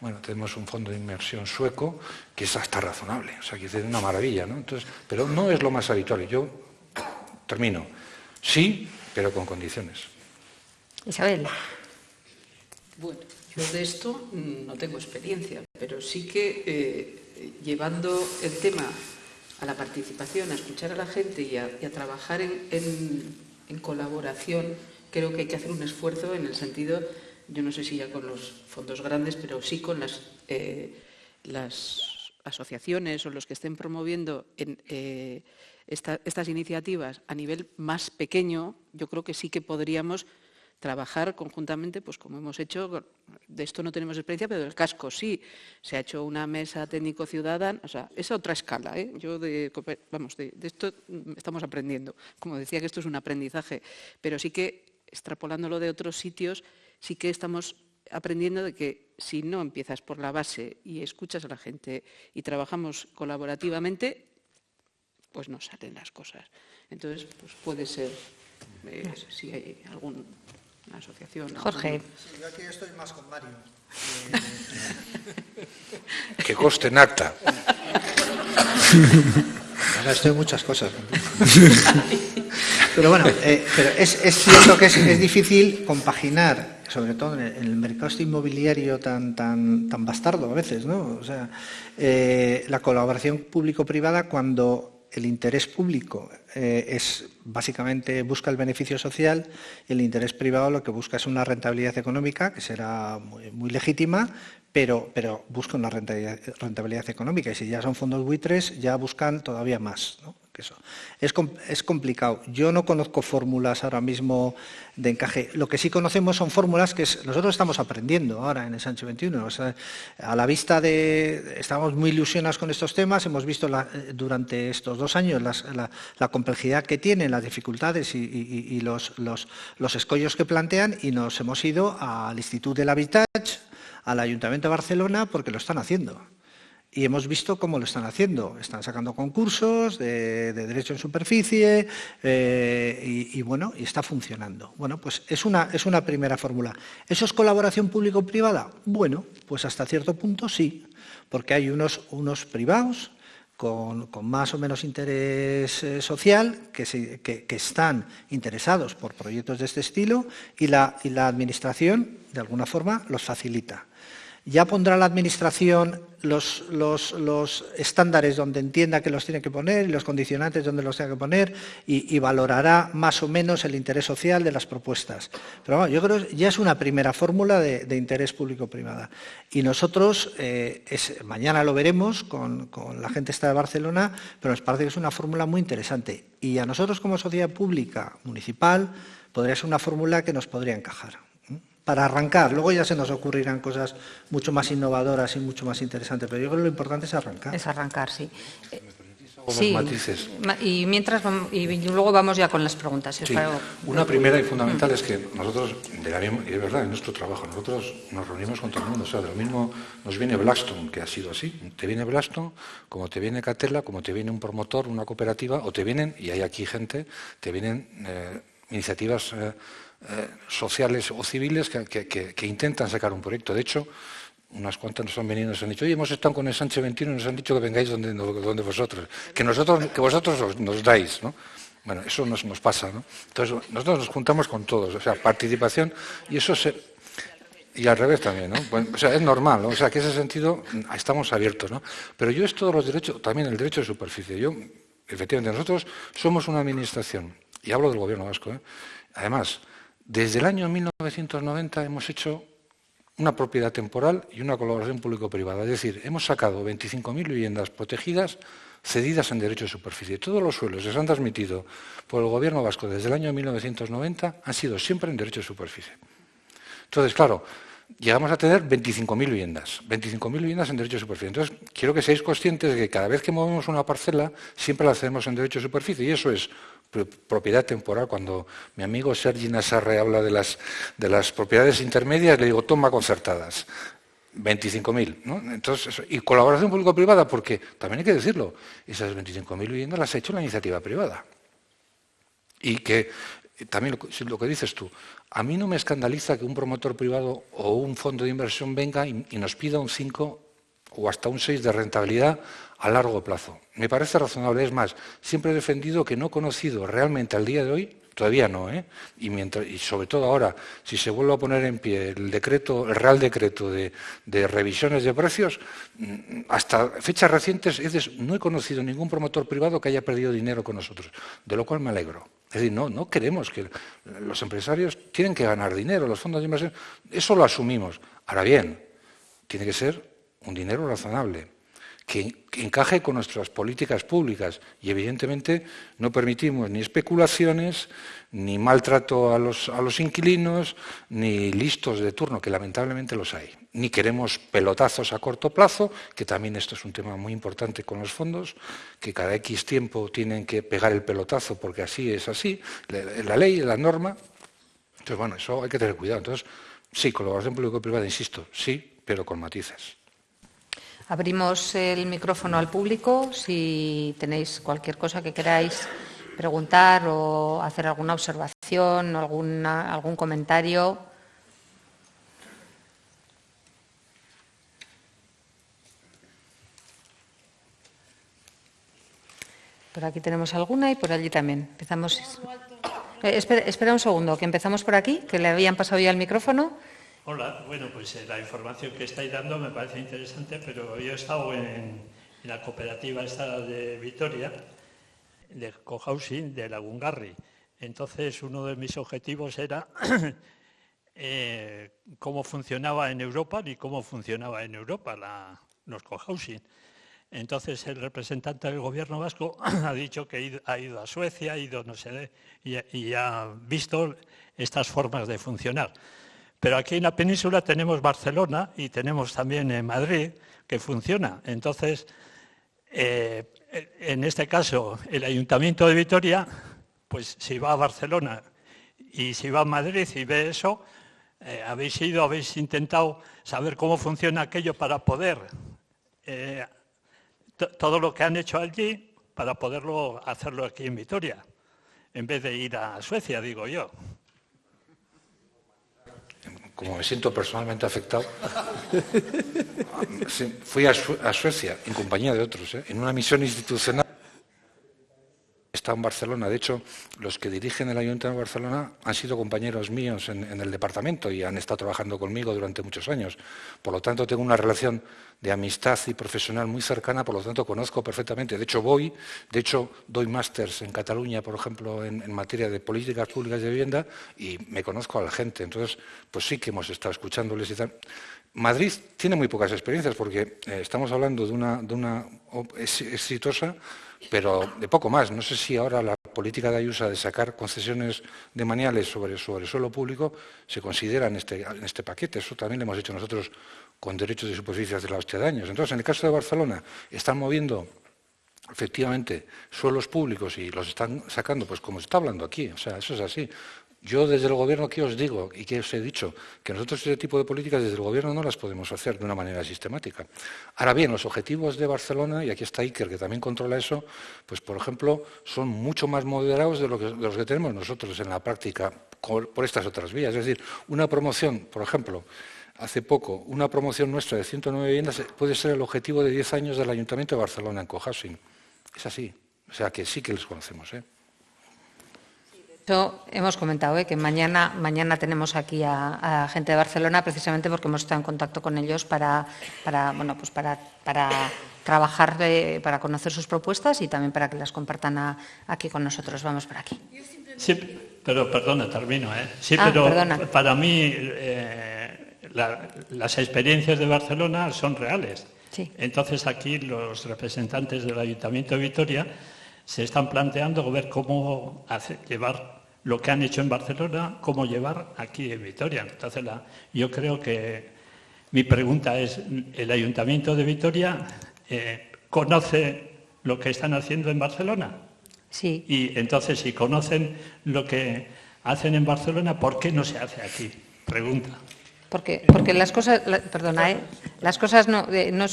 Bueno, tenemos un fondo de inversión sueco que es hasta razonable, o sea, que es una maravilla, ¿no? Entonces, pero no es lo más habitual. Yo termino. Sí, pero con condiciones. Isabel. Bueno, yo de esto no tengo experiencia, pero sí que eh, llevando el tema a la participación, a escuchar a la gente y a, trabajar en, colaboración, creo que hay que hacer un esfuerzo en el sentido, yo no sé si ya con los fondos grandes, pero sí con las, eh, asociaciones o los que estén promoviendo eh, estas iniciativas a nivel más pequeño, yo creo que sí que podríamos trabajar conjuntamente, pues como hemos hecho, de esto no tenemos experiencia, pero del casco sí. Se ha hecho una mesa técnico-ciudadana, o sea, es otra escala. ¿eh? Yo, de, vamos, de, esto estamos aprendiendo. Como decía que esto es un aprendizaje, pero sí que, extrapolándolo de otros sitios, sí que estamos aprendiendo de que si no empiezas por la base y escuchas a la gente y trabajamos colaborativamente, pues no salen las cosas. Entonces, pues puede ser, eh, si hay algún asociación. Jorge. yo aquí estoy más con Mario. *laughs* que coste en acta. *laughs* Ahora estoy en muchas cosas. Pero bueno, eh, pero es, cierto que es, difícil compaginar, sobre todo en el, mercado este inmobiliario tan, tan, tan bastardo a veces, ¿no? O sea, eh, la colaboración público-privada cuando el interés público eh, es básicamente busca el beneficio social y el interés privado lo que busca es una rentabilidad económica que será muy, legítima, pero, pero busca una rentabilidad, económica y si ya son fondos buitres ya buscan todavía más. Eso. Es, complicado. Yo no conozco fórmulas ahora mismo de encaje. Lo que sí conocemos son fórmulas que nosotros estamos aprendiendo ahora en el Sánchez 21. a la vista de... Estamos muy ilusionados con estos temas, hemos visto durante estos dos años la, complejidad que tienen, las dificultades y, los, los, los escollos que plantean y nos hemos ido al Instituto del Habitat, al Ayuntamiento de Barcelona, porque lo están haciendo y hemos visto cómo lo están haciendo. Están sacando concursos de, derecho en superficie eh, y, bueno, y está funcionando. Bueno, pues es una, es una primera fórmula. ¿Eso es colaboración público-privada? Bueno, pues hasta cierto punto sí, porque hay unos, unos privados con, más o menos interés eh, social que, que, están interesados por proyectos de este estilo y la, y la Administración, de alguna forma, los facilita. Ya pondrá la Administración los, estándares donde entienda que los tiene que poner y los condicionantes donde los tenga que poner y, valorará más o menos el interés social de las propuestas. Pero bueno, yo creo que ya es una primera fórmula de, interés público-privada. Y nosotros, eh, mañana lo veremos con, con la gente esta de Barcelona, pero nos parece que es una fórmula muy interesante. Y a nosotros como sociedad pública municipal podría ser una fórmula que nos podría encajar para arrancar. Luego ya se nos ocurrirán cosas mucho más innovadoras y mucho más interesantes, pero yo creo que lo importante es arrancar. Es arrancar, sí. Sí, y mientras y luego vamos ya con las preguntas. Una primera y fundamental es que nosotros, de, la misma, de verdad, en nuestro trabajo, nosotros nos reunimos con todo el mundo. O sea, de lo mismo nos viene Blackstone, que ha sido así. Te viene Blackstone, como te viene Catella, como te viene un promotor, una cooperativa, o te vienen, y hay aquí gente, te vienen eh, iniciativas... Eh, eh, sociales o civiles que, intentan sacar un proyecto. De hecho, unas cuantas nos han venido y nos han dicho, oye, hemos estado con el Sánchez 21 y nos han dicho que vengáis donde, vosotros, que, vosotros nos dais. ¿no? Bueno, eso nos, pasa. ¿no? Entonces, nosotros nos juntamos con todos, o sea, participación, y eso se... Y al revés también, ¿no? o sea, es normal, o sea, que en ese sentido estamos abiertos, ¿no? Pero yo es todos los derechos, también el derecho de superficie. Yo, efectivamente, nosotros somos una administración, y hablo del gobierno vasco, ¿eh? Además, desde el año 1990 hemos hecho una propiedad temporal y una colaboración público-privada. Es decir, hemos sacado 25.000 viviendas protegidas cedidas en derecho de superficie. Todos los suelos que se han transmitido por el Gobierno vasco desde el año 1990 han sido siempre en derecho de superficie. Entonces, claro, llegamos a tener 25.000 viviendas, 25.000 viviendas en derecho de superficie. Entonces, quiero que seáis conscientes de que cada vez que movemos una parcela, siempre la hacemos en derecho de superficie, y eso es propiedad temporal. Cuando mi amigo Sergi Nassarre habla de las, de las propiedades intermedias, le digo, toma concertadas. 25.000, ¿no? Entonces, y colaboración público-privada, porque también hay que decirlo, esas 25.000 viviendas las ha hecho la iniciativa privada. Y que también lo, que dices tú, a mí no me escandaliza que un promotor privado o un fondo de inversión venga y, y nos pida un 5 o hasta un 6 de rentabilidad a largo plazo. Me parece razonable. Es más, siempre he defendido que no he conocido realmente al día de hoy, Todavía no, ¿eh? Y, mientras, y sobre todo ahora, si se vuelve a poner en pie el decreto, el Real Decreto de, revisiones de precios, mm, hasta fechas recientes no he conocido ningún promotor privado que haya perdido dinero con nosotros, de lo cual me alegro. Es decir, no, no queremos que los empresarios tienen que ganar dinero, los fondos de inversión, eso lo asumimos. Ahora bien, tiene que ser un dinero razonable que, encaje con nuestras políticas públicas y evidentemente no permitimos ni especulaciones, ni maltrato a los, a los inquilinos, ni listos de turno, que lamentablemente los hay. Ni queremos pelotazos a corto plazo, que también esto es un tema muy importante con los fondos, que cada X tiempo tienen que pegar el pelotazo porque así es así, la, ley, la norma. Entonces, bueno, eso hay que tener cuidado. Entonces, sí, colaboración público-privada, insisto, sí, pero con matices. Abrimos el micrófono al público si tenéis cualquier cosa que queráis preguntar o hacer alguna observación, alguna, algún comentario. Por aquí tenemos alguna y por allí también. Empezamos. Eh, espera, espera un segundo, que empezamos por aquí, que le habían pasado ya el micrófono. Hola, bueno, pues eh, la información que estáis dando me parece interesante, pero yo he estado en, la cooperativa esta de Vitoria, de cohousing de Lagungarri. Entonces, uno de mis objetivos era *clears throat* eh, cómo funcionaba en Europa y cómo funcionaba en Europa los cohousing. Entonces, el representante del gobierno vasco *clears throat* ha dicho que ha ido a Suecia, ha ido no sé, y ha visto estas formas de funcionar. Pero aquí en la península tenemos Barcelona y tenemos también en Madrid, que funciona. Entonces, eh, en este caso, el Ayuntamiento de Vitoria, pues si va a Barcelona y si va a Madrid y ve eso, eh, habéis ido, habéis intentado saber cómo funciona aquello para poder, eh, todo lo que han hecho allí, para poderlo hacerlo aquí en Vitoria, en vez de ir a Suecia, digo yo como me siento personalmente afectado, *laughs* fui a, Suecia en compañía de otros, ¿eh? en una misión institucional. Está en Barcelona. De hecho, los que dirigen el Ayuntamiento de Barcelona han sido compañeros míos en, el departamento y han estado trabajando conmigo durante muchos años. Por lo tanto, tengo una relación de amistad y profesional muy cercana, por lo tanto, conozco perfectamente. De hecho, voy, de hecho, doy másters en Cataluña, por ejemplo, en, materia de políticas públicas de vivienda y me conozco a la gente. Entonces, pues sí que hemos estado escuchándoles y tal. Madrid tiene muy pocas experiencias porque eh, estamos hablando de una, de una exitosa pero de poco más. No sé si ahora la política de Ayusa de sacar concesiones de maniales sobre, sobre suelo público se considera en este, en este paquete. Eso también lo hemos hecho nosotros con derechos de superficie de la hostia de años. Entonces, en el caso de Barcelona, están moviendo efectivamente suelos públicos y los están sacando, pues como se está hablando aquí, o sea, eso es así. Yo desde el Gobierno que os digo y que os he dicho que nosotros ese tipo de políticas desde el Gobierno no las podemos hacer de una manera sistemática. Ahora bien, los objetivos de Barcelona, y aquí está Iker que también controla eso, pues por ejemplo son mucho más moderados de, los que tenemos nosotros en la práctica por estas otras vías. Es decir, una promoción, por ejemplo, hace poco, una promoción nuestra de 109 viviendas puede ser el objetivo de 10 años del Ayuntamiento de Barcelona en cohousing. Es así. O sea que sí que les conocemos. ¿eh? Hemos comentado ¿eh? que mañana, mañana tenemos aquí a, gente de Barcelona precisamente porque hemos estado en contacto con ellos para, para, bueno, pues para, para trabajar, eh, para conocer sus propuestas y también para que las compartan aquí con nosotros. Vamos por aquí. Sí, pero perdona, termino. ¿eh? Sí, ah, pero para mí las experiencias de Barcelona son reales. Entonces aquí los representantes del Ayuntamiento de Vitoria se están planteando ver cómo llevar lo que han hecho en Barcelona, cómo llevar aquí en Vitoria. Entonces, yo creo que mi pregunta es, ¿el Ayuntamiento de Vitoria eh, conoce lo que están haciendo en Barcelona? Sí. Y entonces, si conocen lo que hacen en Barcelona, ¿por qué no se hace aquí? Pregunta. Porque, porque las cosas, perdona, ¿eh? las cosas no, eh, no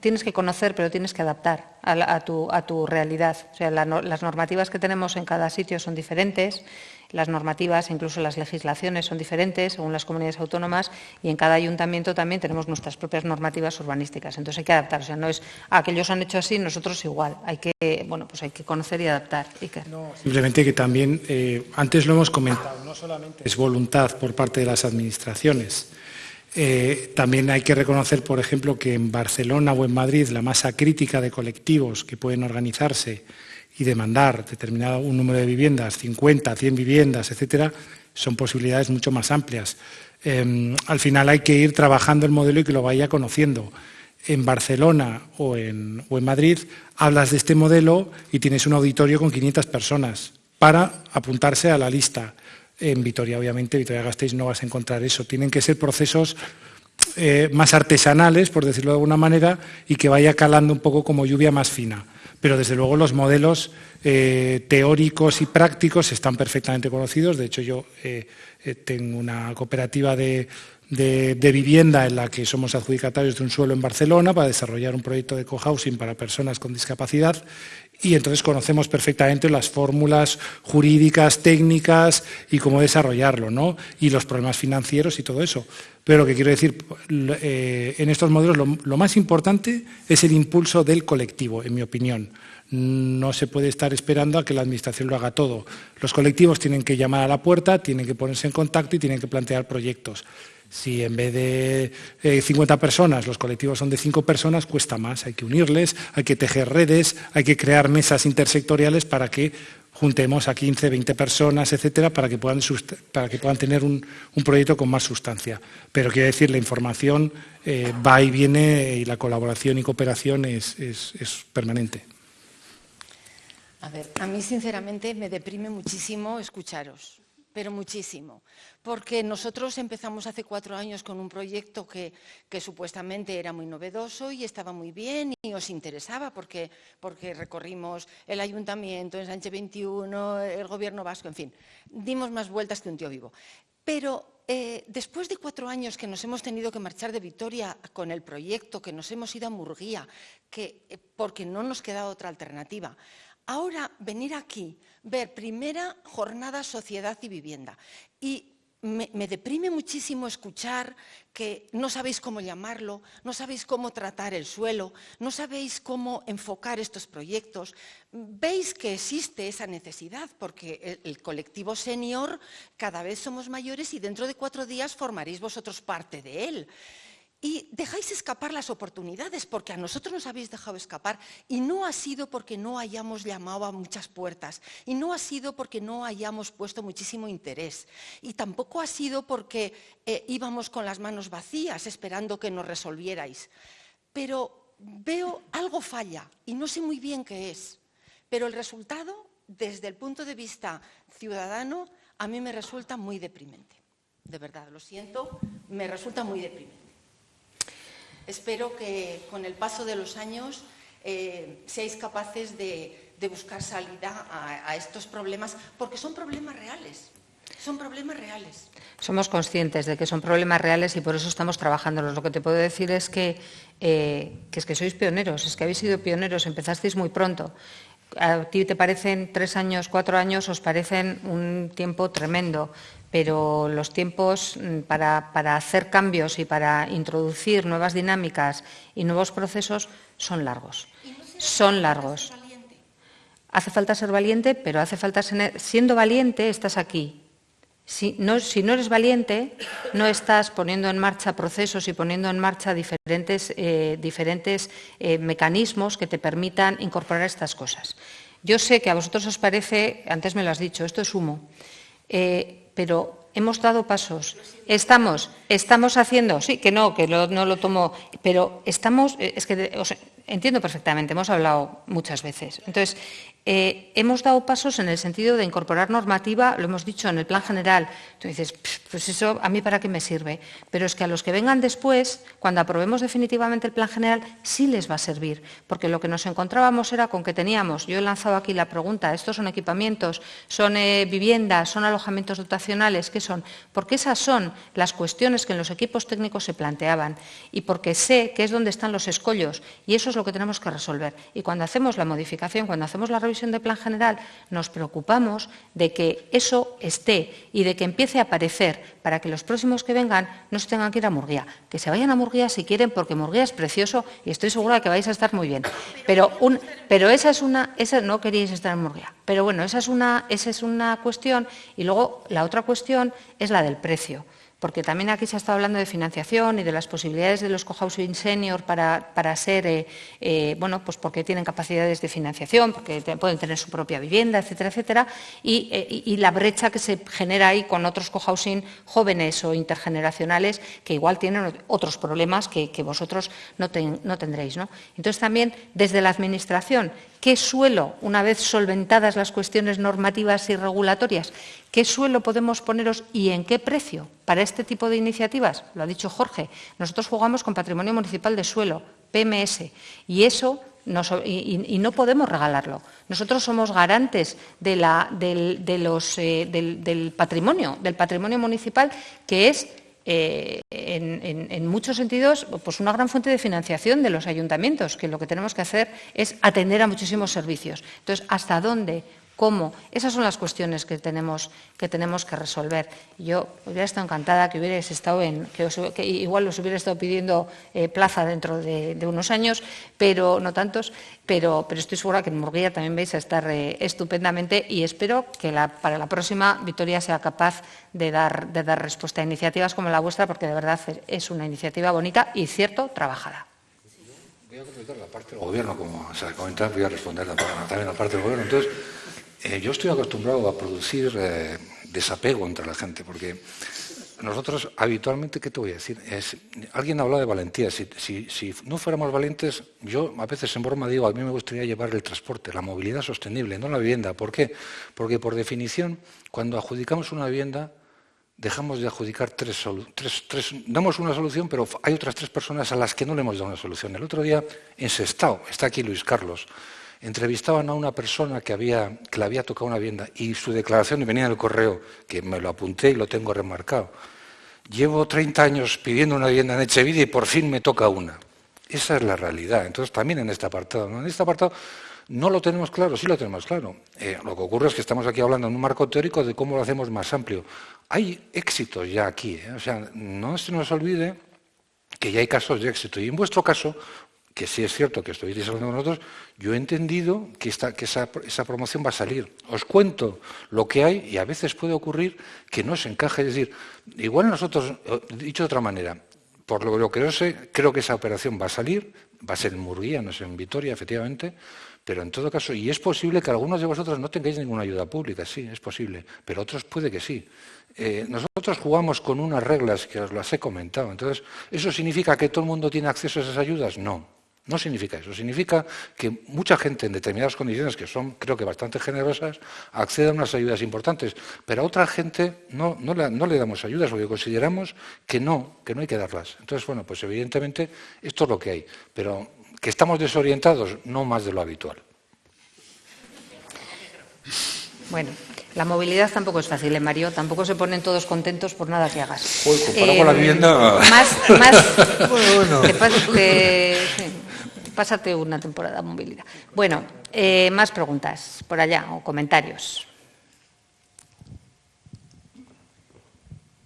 tienes que conocer, pero tienes que adaptar a, tu, realidad. O sea, las normativas que tenemos en cada sitio son diferentes, las normativas, incluso las legislaciones son diferentes según las comunidades autónomas y en cada ayuntamiento también tenemos nuestras propias normativas urbanísticas. Entonces hay que adaptar. O sea, no es ah, que ellos han hecho así, nosotros igual. Hay que, bueno, pues hay que conocer y adaptar. simplemente que también, eh, antes lo hemos comentado, no solamente es voluntad por parte de las administraciones, eh, también hay que reconocer, por ejemplo, que en Barcelona o en Madrid la masa crítica de colectivos que pueden organizarse y demandar determinado un número de viviendas, 50, 100 viviendas, etcétera, son posibilidades mucho más amplias. Em, al final hay que ir trabajando el modelo y que lo vaya conociendo. En Barcelona o en, o en Madrid hablas de este modelo y tienes un auditorio con 500 personas para apuntarse a la lista. En Vitoria, obviamente, Vitoria-Gasteiz no vas a encontrar eso. Tienen que ser procesos eh, más artesanales, por decirlo de alguna manera, y que vaya calando un poco como lluvia más fina. Pero desde luego los modelos eh, teóricos y prácticos están perfectamente conocidos. De hecho, yo eh, tengo una cooperativa de, de, vivienda en la que somos adjudicatarios de un suelo en Barcelona para desarrollar un proyecto de cohousing para personas con discapacidad y entonces conocemos perfectamente las fórmulas jurídicas, técnicas y cómo desarrollarlo, ¿no? Y los problemas financieros y todo eso. Pero lo que quiero decir, eh, en estos modelos lo, más importante es el impulso del colectivo, en mi opinión. No se puede estar esperando a que la Administración lo haga todo. Los colectivos tienen que llamar a la puerta, tienen que ponerse en contacto y tienen que plantear proyectos. Si en vez de 50 eh, personas los colectivos son de 5 personas, cuesta más. Hay que unirles, hay que tejer redes, hay que crear mesas intersectoriales para que juntemos a 15, 20 personas, etcétera, para que puedan, para que puedan tener un, proyecto con más sustancia. Pero quiero decir, la información eh, va y viene y la colaboración y cooperación es, es permanente. A ver, a mí sinceramente me deprime muchísimo escucharos pero muchísimo, porque nosotros empezamos hace cuatro años con un proyecto que, supuestamente era muy novedoso y estaba muy bien y os interesaba porque, recorrimos el ayuntamiento, el Sánchez 21, el gobierno vasco, en fin, dimos más vueltas que un tío vivo. Pero eh, después de cuatro años que nos hemos tenido que marchar de Vitoria con el proyecto, que nos hemos ido a Murguía, que, eh, porque no nos quedaba otra alternativa, Ahora venir aquí, ver primera jornada sociedad y vivienda y me, deprime muchísimo escuchar que no sabéis cómo llamarlo, no sabéis cómo tratar el suelo, no sabéis cómo enfocar estos proyectos. Veis que existe esa necesidad porque el colectivo senior cada vez somos mayores y dentro de cuatro días formaréis vosotros parte de él y dejáis escapar las oportunidades, porque a nosotros nos habéis dejado escapar, y no ha sido porque no hayamos llamado a muchas puertas, y no ha sido porque no hayamos puesto muchísimo interés, y tampoco ha sido porque eh, íbamos con las manos vacías esperando que nos resolvierais. Pero veo algo falla, y no sé muy bien qué es, pero el resultado, desde el punto de vista ciudadano, a mí me resulta muy deprimente. De verdad, lo siento, me resulta muy deprimente. Espero que con el paso de los años eh, seáis capaces de, buscar salida a, estos problemas, porque son problemas reales. Son problemas reales. Somos conscientes de que son problemas reales y por eso estamos trabajando. Lo que te puedo decir es que, eh, es que sois pioneros, es que habéis sido pioneros, empezasteis muy pronto. A ti te parecen tres años, cuatro años, os parecen un tiempo tremendo pero los tiempos mm, para, hacer cambios y para introducir nuevas dinámicas y nuevos procesos son largos. son largos. Hace falta ser valiente, pero hace falta ser, siendo valiente estás aquí. Si no, eres valiente, no estás poniendo en marcha procesos y poniendo en marcha diferentes, eh, diferentes eh, mecanismos que te permitan incorporar estas cosas. Yo sé que a vosotros os parece, antes me lo has dicho, esto es humo. Eh, pero hemos dado pasos. Estamos, estamos haciendo, sí, que no, que no lo tomo, pero estamos, eh, es que entiendo perfectamente, hemos hablado muchas veces. Entonces, Eh, hemos dado pasos en el sentido de incorporar normativa, lo hemos dicho en el plan general. Tú dices, pues eso a mí para qué me sirve. Pero es que a los que vengan después, cuando aprobemos definitivamente el plan general, sí les va a servir. Porque lo que nos encontrábamos era con que teníamos, yo he lanzado aquí la pregunta, estos son equipamientos, son eh, viviendas, son alojamientos dotacionales, ¿qué son? Porque esas son las cuestiones que en los equipos técnicos se planteaban. Y porque sé que es donde están los escollos. Y eso es lo que tenemos que resolver. Y cuando hacemos la modificación, cuando hacemos la revisión de plan general, nos preocupamos de que eso esté y de que empiece a aparecer para que los próximos que vengan no se tengan que ir a Murguía. Que se vayan a Murguía si quieren, porque Murguía es precioso y estoy segura de que vais a estar muy bien. Pero, pero esa es una, esa no queríais estar en Murguía. Pero bueno, esa es una, esa es una cuestión y luego la otra cuestión es la del precio porque también aquí se ha estado hablando de financiación y de las posibilidades de los cohousing senior para, para ser, eh, eh, bueno, pues porque tienen capacidades de financiación, porque pueden tener su propia vivienda, etcétera, etcétera, eh, y, la brecha que se genera ahí con otros cohousing jóvenes o intergeneracionales que igual tienen otros problemas que, vosotros no, no tendréis. ¿no? Entonces, también desde la Administración ¿Qué suelo, una vez solventadas las cuestiones normativas y regulatorias, qué suelo podemos poneros y en qué precio para este tipo de iniciativas? Lo ha dicho Jorge. Nosotros jugamos con patrimonio municipal de suelo, PMS, y eso y, no podemos regalarlo. Nosotros somos garantes del, eh, del, patrimonio, del patrimonio municipal, que es eh, en, muchos sentidos pues una gran fuente de financiación de los ayuntamientos, que lo que tenemos que hacer es atender a muchísimos servicios. Entonces, ¿hasta dónde cómo. Esas son las cuestiones que tenemos que, tenemos que resolver. Yo hubiera estado encantada que hubierais estado en, que, igual os hubiera estado pidiendo eh, plaza dentro de, unos años, pero no tantos, pero, estoy segura que en Murguía también vais a estar eh, estupendamente y espero que para la próxima Vitoria sea capaz de dar, de dar respuesta a iniciativas como la vuestra, porque de verdad es una iniciativa bonita y, cierto, trabajada. Voy a comentar la parte del gobierno, como se ha comentado, voy a responder también la parte del gobierno. Entonces, eh, yo estoy acostumbrado a producir eh, desapego entre la gente, porque nosotros habitualmente, ¿qué te voy a decir? Es, alguien ha hablado de valentía. Si, si, no fuéramos valientes, yo a veces en broma digo, a mí me gustaría llevar el transporte, la movilidad sostenible, no la vivienda. ¿Por qué? Porque por definición, cuando adjudicamos una vivienda, dejamos de adjudicar tres, tres, tres, damos una solución, pero hay otras tres personas a las que no le hemos dado una solución. El otro día en Sestao, está aquí Luis Carlos, entrevistaban a una persona que, había, le había tocado una vivienda y su declaración venía en el correo, que me lo apunté y lo tengo remarcado. Llevo 30 años pidiendo una vivienda en Echevide y por fin me toca una. Esa es la realidad. Entonces, también en este apartado. En este apartado no lo tenemos claro, sí lo tenemos claro. Eh, lo que ocurre es que estamos aquí hablando en un marco teórico de cómo lo hacemos más amplio. Hay éxitos ya aquí. ¿eh? O sea, no se nos olvide que ya hay casos de éxito. Y en vuestro caso, que sí es cierto que estoy hablando con nosotros, yo he entendido que, esa, promoción va a salir. Os cuento lo que hay y a veces puede ocurrir que no se encaje. Es decir, igual nosotros, eh, dicho de otra manera, por lo, que yo sé, creo que esa operación va a salir, va a ser en Murguía, no es en Vitoria, efectivamente, pero en todo caso, y es posible que algunos de vosotros no tengáis ninguna ayuda pública, sí, es posible, pero otros puede que sí. Eh, nosotros jugamos con unas reglas que os las he comentado, entonces, ¿eso significa que todo el mundo tiene acceso a esas ayudas? No. No significa eso, significa que mucha gente en determinadas condiciones, que son creo que bastante generosas, accede a unas ayudas importantes, pero a otra gente no, no, le, damos ayudas porque consideramos que no, que no hay que darlas. Entonces, bueno, pues evidentemente esto es lo que hay, pero que estamos desorientados, no más de lo habitual. Bueno, la movilidad tampoco es fácil, ¿eh, Mario? Tampoco se ponen todos contentos por nada que hagas. Pues comparado con la vivienda... Más, más *laughs* bueno, bueno pásate una temporada de movilidad. Bueno, eh, más preguntas por allá o comentarios.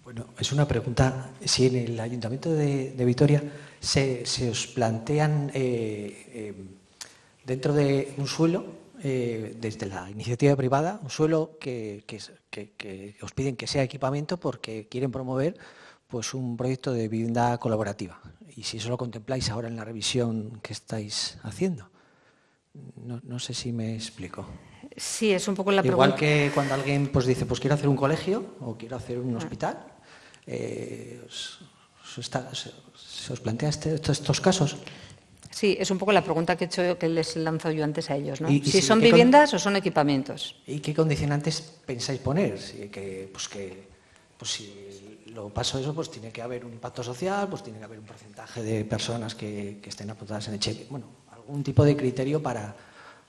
Bueno, es una pregunta. Si en el Ayuntamiento de, Vitoria se, os plantean eh, eh, dentro de un suelo, desde la iniciativa privada, un suelo que, que, os piden que sea equipamiento porque quieren promover pues un proyecto de vivienda colaborativa y si eso lo contempláis ahora en la revisión que estáis haciendo. No, sé si me explico. Sí, es un poco la pregunta. Igual que cuando alguien pues, dice, pues quiero hacer un colegio o quiero hacer un hospital, eh, ¿se os plantea este, estos casos? Sí, es un poco la pregunta que he hecho que les lanzo yo antes a ellos, ¿no? si, son viviendas o son equipamientos. ¿Y qué condicionantes pensáis poner? que, pues que, pues si lo paso eso, pues tiene que haber un impacto social, pues tiene que haber un porcentaje de personas que, estén apuntadas en el cheque. Bueno, algún tipo de criterio para,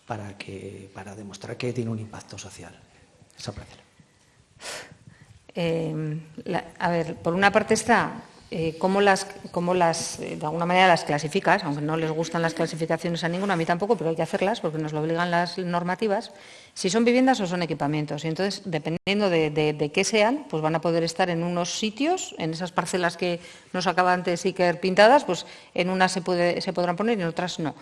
para, que, para demostrar que tiene un impacto social. Esa eh, a ver, por una parte está eh, cómo las, cómo las eh, de alguna manera las clasificas, aunque no les gustan las clasificaciones a ninguno, a mí tampoco, pero hay que hacerlas porque nos lo obligan las normativas, si son viviendas o son equipamientos. Y entonces, dependiendo de, qué sean, pues van a poder estar en unos sitios, en esas parcelas que nos acaban de Iker pintadas, pues en unas se, se podrán poner y en otras no.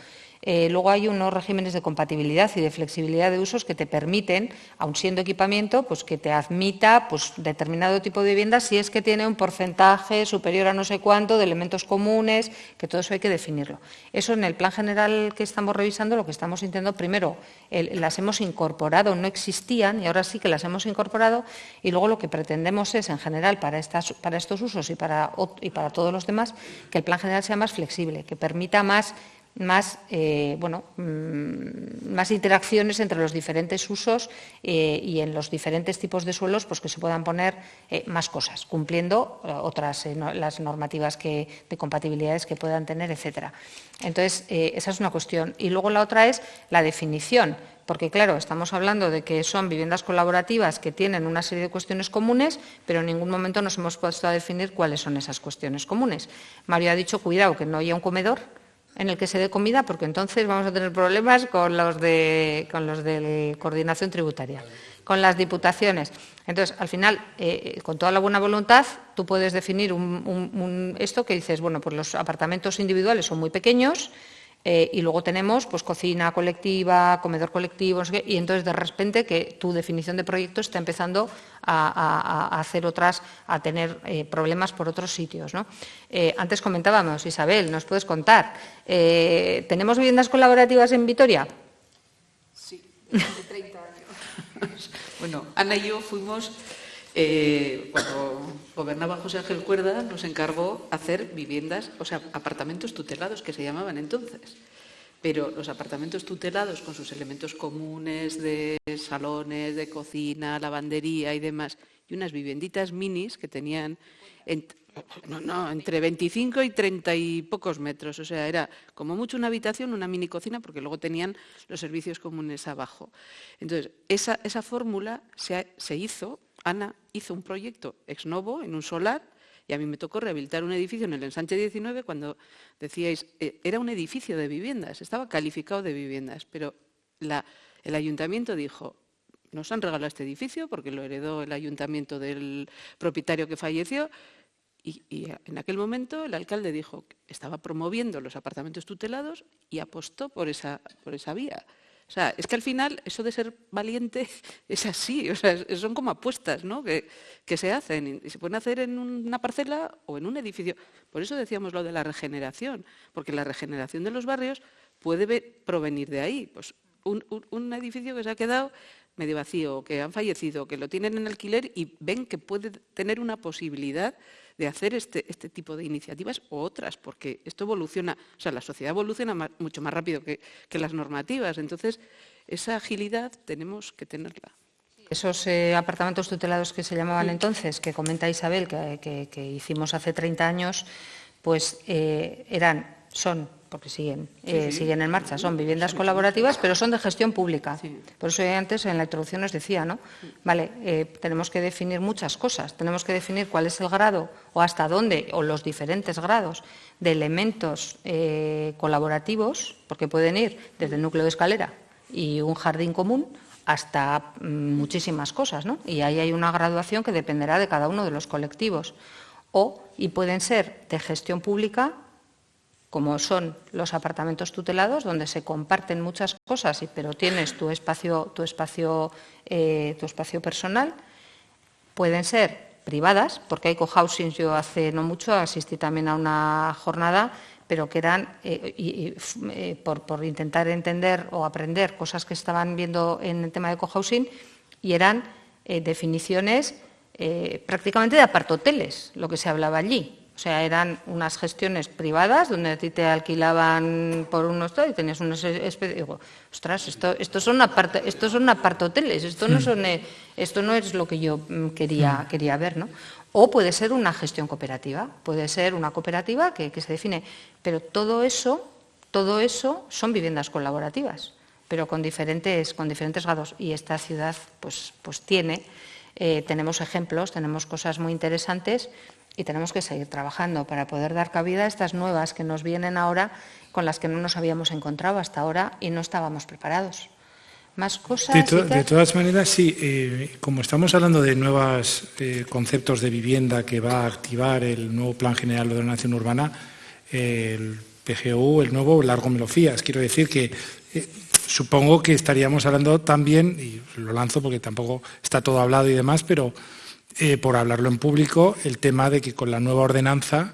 Eh, luego hay unos regímenes de compatibilidad y de flexibilidad de usos que te permiten, aun siendo equipamiento, pues que te admita pues, determinado tipo de vivienda si es que tiene un porcentaje superior a no sé cuánto de elementos comunes, que todo eso hay que definirlo. Eso en el plan general que estamos revisando, lo que estamos intentando, primero, las hemos incorporado, no existían y ahora sí que las hemos incorporado y luego lo que pretendemos es, en general, para, estos usos y para todos los demás, que el plan general sea más flexible, que permita más más, eh, bueno, mm, más interacciones entre los diferentes usos eh, y en los diferentes tipos de suelos pues que se puedan poner eh, más cosas, cumpliendo otras las normativas que, de compatibilidades que puedan tener, etcétera. Entonces, esa es una cuestión. Y luego la otra es la definición porque claro, estamos hablando de que son viviendas colaborativas que tienen una serie de cuestiones comunes, pero en ningún momento nos hemos puesto a definir cuáles son esas cuestiones comunes. Mario ha dicho, cuidado, que no haya un comedor, en el que se dé comida, porque entonces vamos a tener problemas con los de, con los de coordinación tributaria, con las diputaciones. Entonces, al final, eh, con toda la buena voluntad, tú puedes definir esto que dices, bueno, pues los apartamentos individuales son muy pequeños, eh, y luego tenemos pues, cocina colectiva, comedor colectivo, y entonces de repente que tu definición de proyecto está empezando a, hacer otras, a tener eh, problemas por otros sitios. Eh, antes comentábamos, Isabel, ¿nos puedes contar? ¿Tenemos viviendas colaborativas en Vitoria? Sí, hace 30 años. *laughs* bueno, Ana y yo fuimos eh, cuando gobernaba José Ángel Cuerda, nos encargó hacer viviendas, o sea, apartamentos tutelados que se llamaban entonces. Pero los apartamentos tutelados con sus elementos comunes de salones, de cocina, lavandería y demás, y unas vivienditas minis que tenían entre 25 y 30 y pocos metros. O sea, era como mucho una habitación, una mini cocina, porque luego tenían los servicios comunes abajo. Entonces, esa, fórmula se hizo Ana hizo un proyecto ex novo en un solar y a mí me tocó rehabilitar un edificio en el ensanche 19 cuando decíais, eh, era un edificio de viviendas, estaba calificado de viviendas, pero el ayuntamiento dijo, nos han regalado este edificio porque lo heredó el ayuntamiento del propietario que falleció y, en aquel momento el alcalde dijo que estaba promoviendo los apartamentos tutelados y apostó por esa, por esa vía. O sea, es que al final eso de ser valiente *laughs* es así, o sea, son como apuestas ¿no? que, se hacen y se pueden hacer en una parcela o en un edificio. Por eso decíamos lo de la regeneración, porque la regeneración de los barrios puede provenir de ahí. Pues un, edificio que se ha quedado medio vacío, que han fallecido, que lo tienen en alquiler y ven que puede tener una posibilidad de hacer este, este, tipo de iniciativas o otras, porque esto evoluciona, o sea, la sociedad evoluciona mucho más rápido que, las normativas. Entonces, esa agilidad tenemos que tenerla. Esos eh, apartamentos tutelados que se llamaban entonces, que comenta Isabel, que, hicimos hace 30 años, pues eh, eran, son porque siguen, eh, siguen en marcha. Son viviendas colaborativas, pero son de gestión pública. Por eso antes en la introducción os decía, ¿no? Vale, eh, tenemos que definir muchas cosas. Tenemos que definir cuál es el grado o hasta dónde, o los diferentes grados de elementos eh, colaborativos, porque pueden ir desde el núcleo de escalera y un jardín común hasta mm, muchísimas cosas, ¿no? Y ahí hay una graduación que dependerá de cada uno de los colectivos. O, y pueden ser de gestión pública como son los apartamentos tutelados, donde se comparten muchas cosas, pero tienes tu espacio, tu espacio, eh, tu espacio personal. Pueden ser privadas, porque hay cohousing, yo hace no mucho asistí también a una jornada, pero que eran, eh, eh, por, intentar entender o aprender cosas que estaban viendo en el tema de cohousing, y eran definiciones prácticamente de apartoteles, lo que se hablaba allí O sea, eran unas gestiones privadas donde a ti te alquilaban por unos y tenías unos especies. Digo, ostras, esto, esto son apart, esto son hoteles, esto no son, eh, esto no es lo que yo mm, quería, quería ver, ¿no? O puede ser una gestión cooperativa, puede ser una cooperativa que, se define, pero todo eso, todo eso son viviendas colaborativas, pero con diferentes, con diferentes grados. Y esta ciudad, pues, pues tiene, eh, tenemos ejemplos, tenemos cosas muy interesantes y tenemos que seguir trabajando para poder dar cabida a estas nuevas que nos vienen ahora con las que no nos habíamos encontrado hasta ahora y no estábamos preparados. ¿Más cosas? De, todas maneras, sí, eh, como estamos hablando de nuevos eh, conceptos de vivienda que va a activar el nuevo Plan General de Ordenación Urbana, el PGU, el nuevo Largo Melofías. Quiero decir que eh, supongo que estaríamos hablando también, y lo lanzo porque tampoco está todo hablado y demás, pero eh, por hablarlo en público, el tema de que con la nueva ordenanza,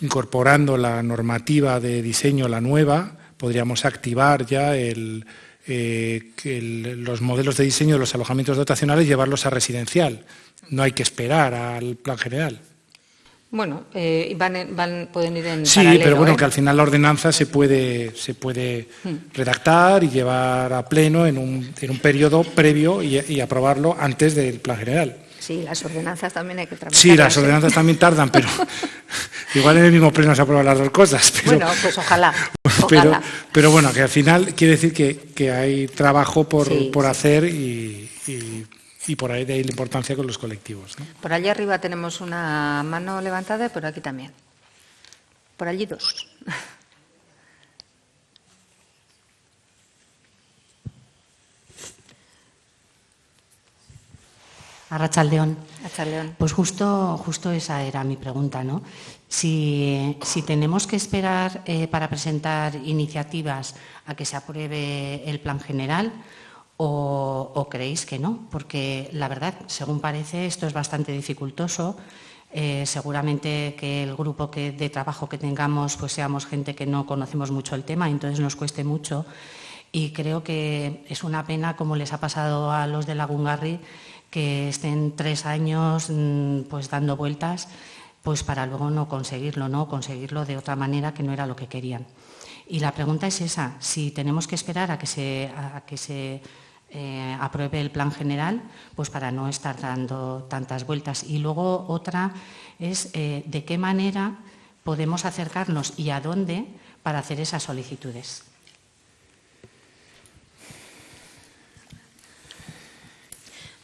incorporando la normativa de diseño, la nueva, podríamos activar ya eh, los modelos de diseño de los alojamientos dotacionales y llevarlos a residencial. No hay que esperar al plan general. Bueno, eh, van, pueden ir en Sí, pero bueno, que al final la ordenanza se puede, se puede hmm. redactar y llevar a pleno en un, en un periodo previo y aprobarlo antes del plan general. Sí, las ordenanzas también hay que trabajar. Sí, las ordenanzas también tardan, pero *laughs* igual en el mismo pleno se aprueban las dos cosas. bueno, pues *laughs* ojalá. Pero, bueno, que al final quiere decir que, hay trabajo por, hacer y, por ahí de ahí la importancia con los colectivos. Por allí arriba tenemos una mano levantada y por aquí también. Por allí dos. *laughs* Arrachaldeón. Pues justo, justo esa era mi pregunta, ¿no? Si, tenemos que esperar eh, para presentar iniciativas a que se apruebe el plan general o, creéis que no, porque la verdad, según parece, esto es bastante dificultoso. Eh, seguramente que el grupo que, de trabajo que tengamos pues seamos gente que no conocemos mucho el tema, entonces nos cueste mucho. Y creo que es una pena, como les ha pasado a los de Lagungarri, que estén tres años mm, pues dando vueltas pues para luego no conseguirlo, ¿no? Conseguirlo de otra manera que no era lo que querían. Y la pregunta es esa, si tenemos que esperar a que se, que se eh, apruebe el plan general, pues para no estar dando tantas vueltas. Y luego otra es eh, de qué manera podemos acercarnos y a dónde para hacer esas solicitudes.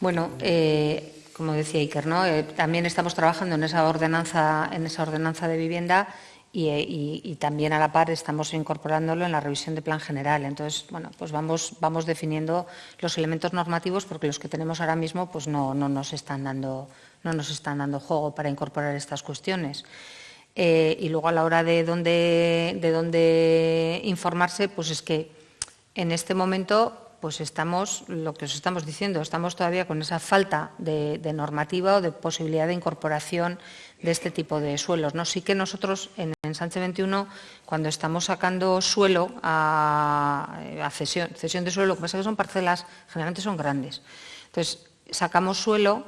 Bueno, eh, como decía Iker. Eh, también estamos trabajando en esa ordenanza, en esa ordenanza de vivienda eh, y, también a la par estamos incorporándolo en la revisión de plan general. Entonces, bueno, pues vamos, definiendo los elementos normativos porque los que tenemos ahora mismo pues no, nos están dando, no nos están dando juego para incorporar estas cuestiones. y luego a la hora de de dónde informarse, pues es que en este momento pues estamos, lo que os estamos diciendo, estamos todavía con esa falta de, normativa o de posibilidad de incorporación de este tipo de suelos. ¿no? Sí que nosotros en, Sánchez 21, cuando estamos sacando suelo a, cesión de suelo, lo que pasa es que son parcelas, generalmente son grandes. Entonces, sacamos suelo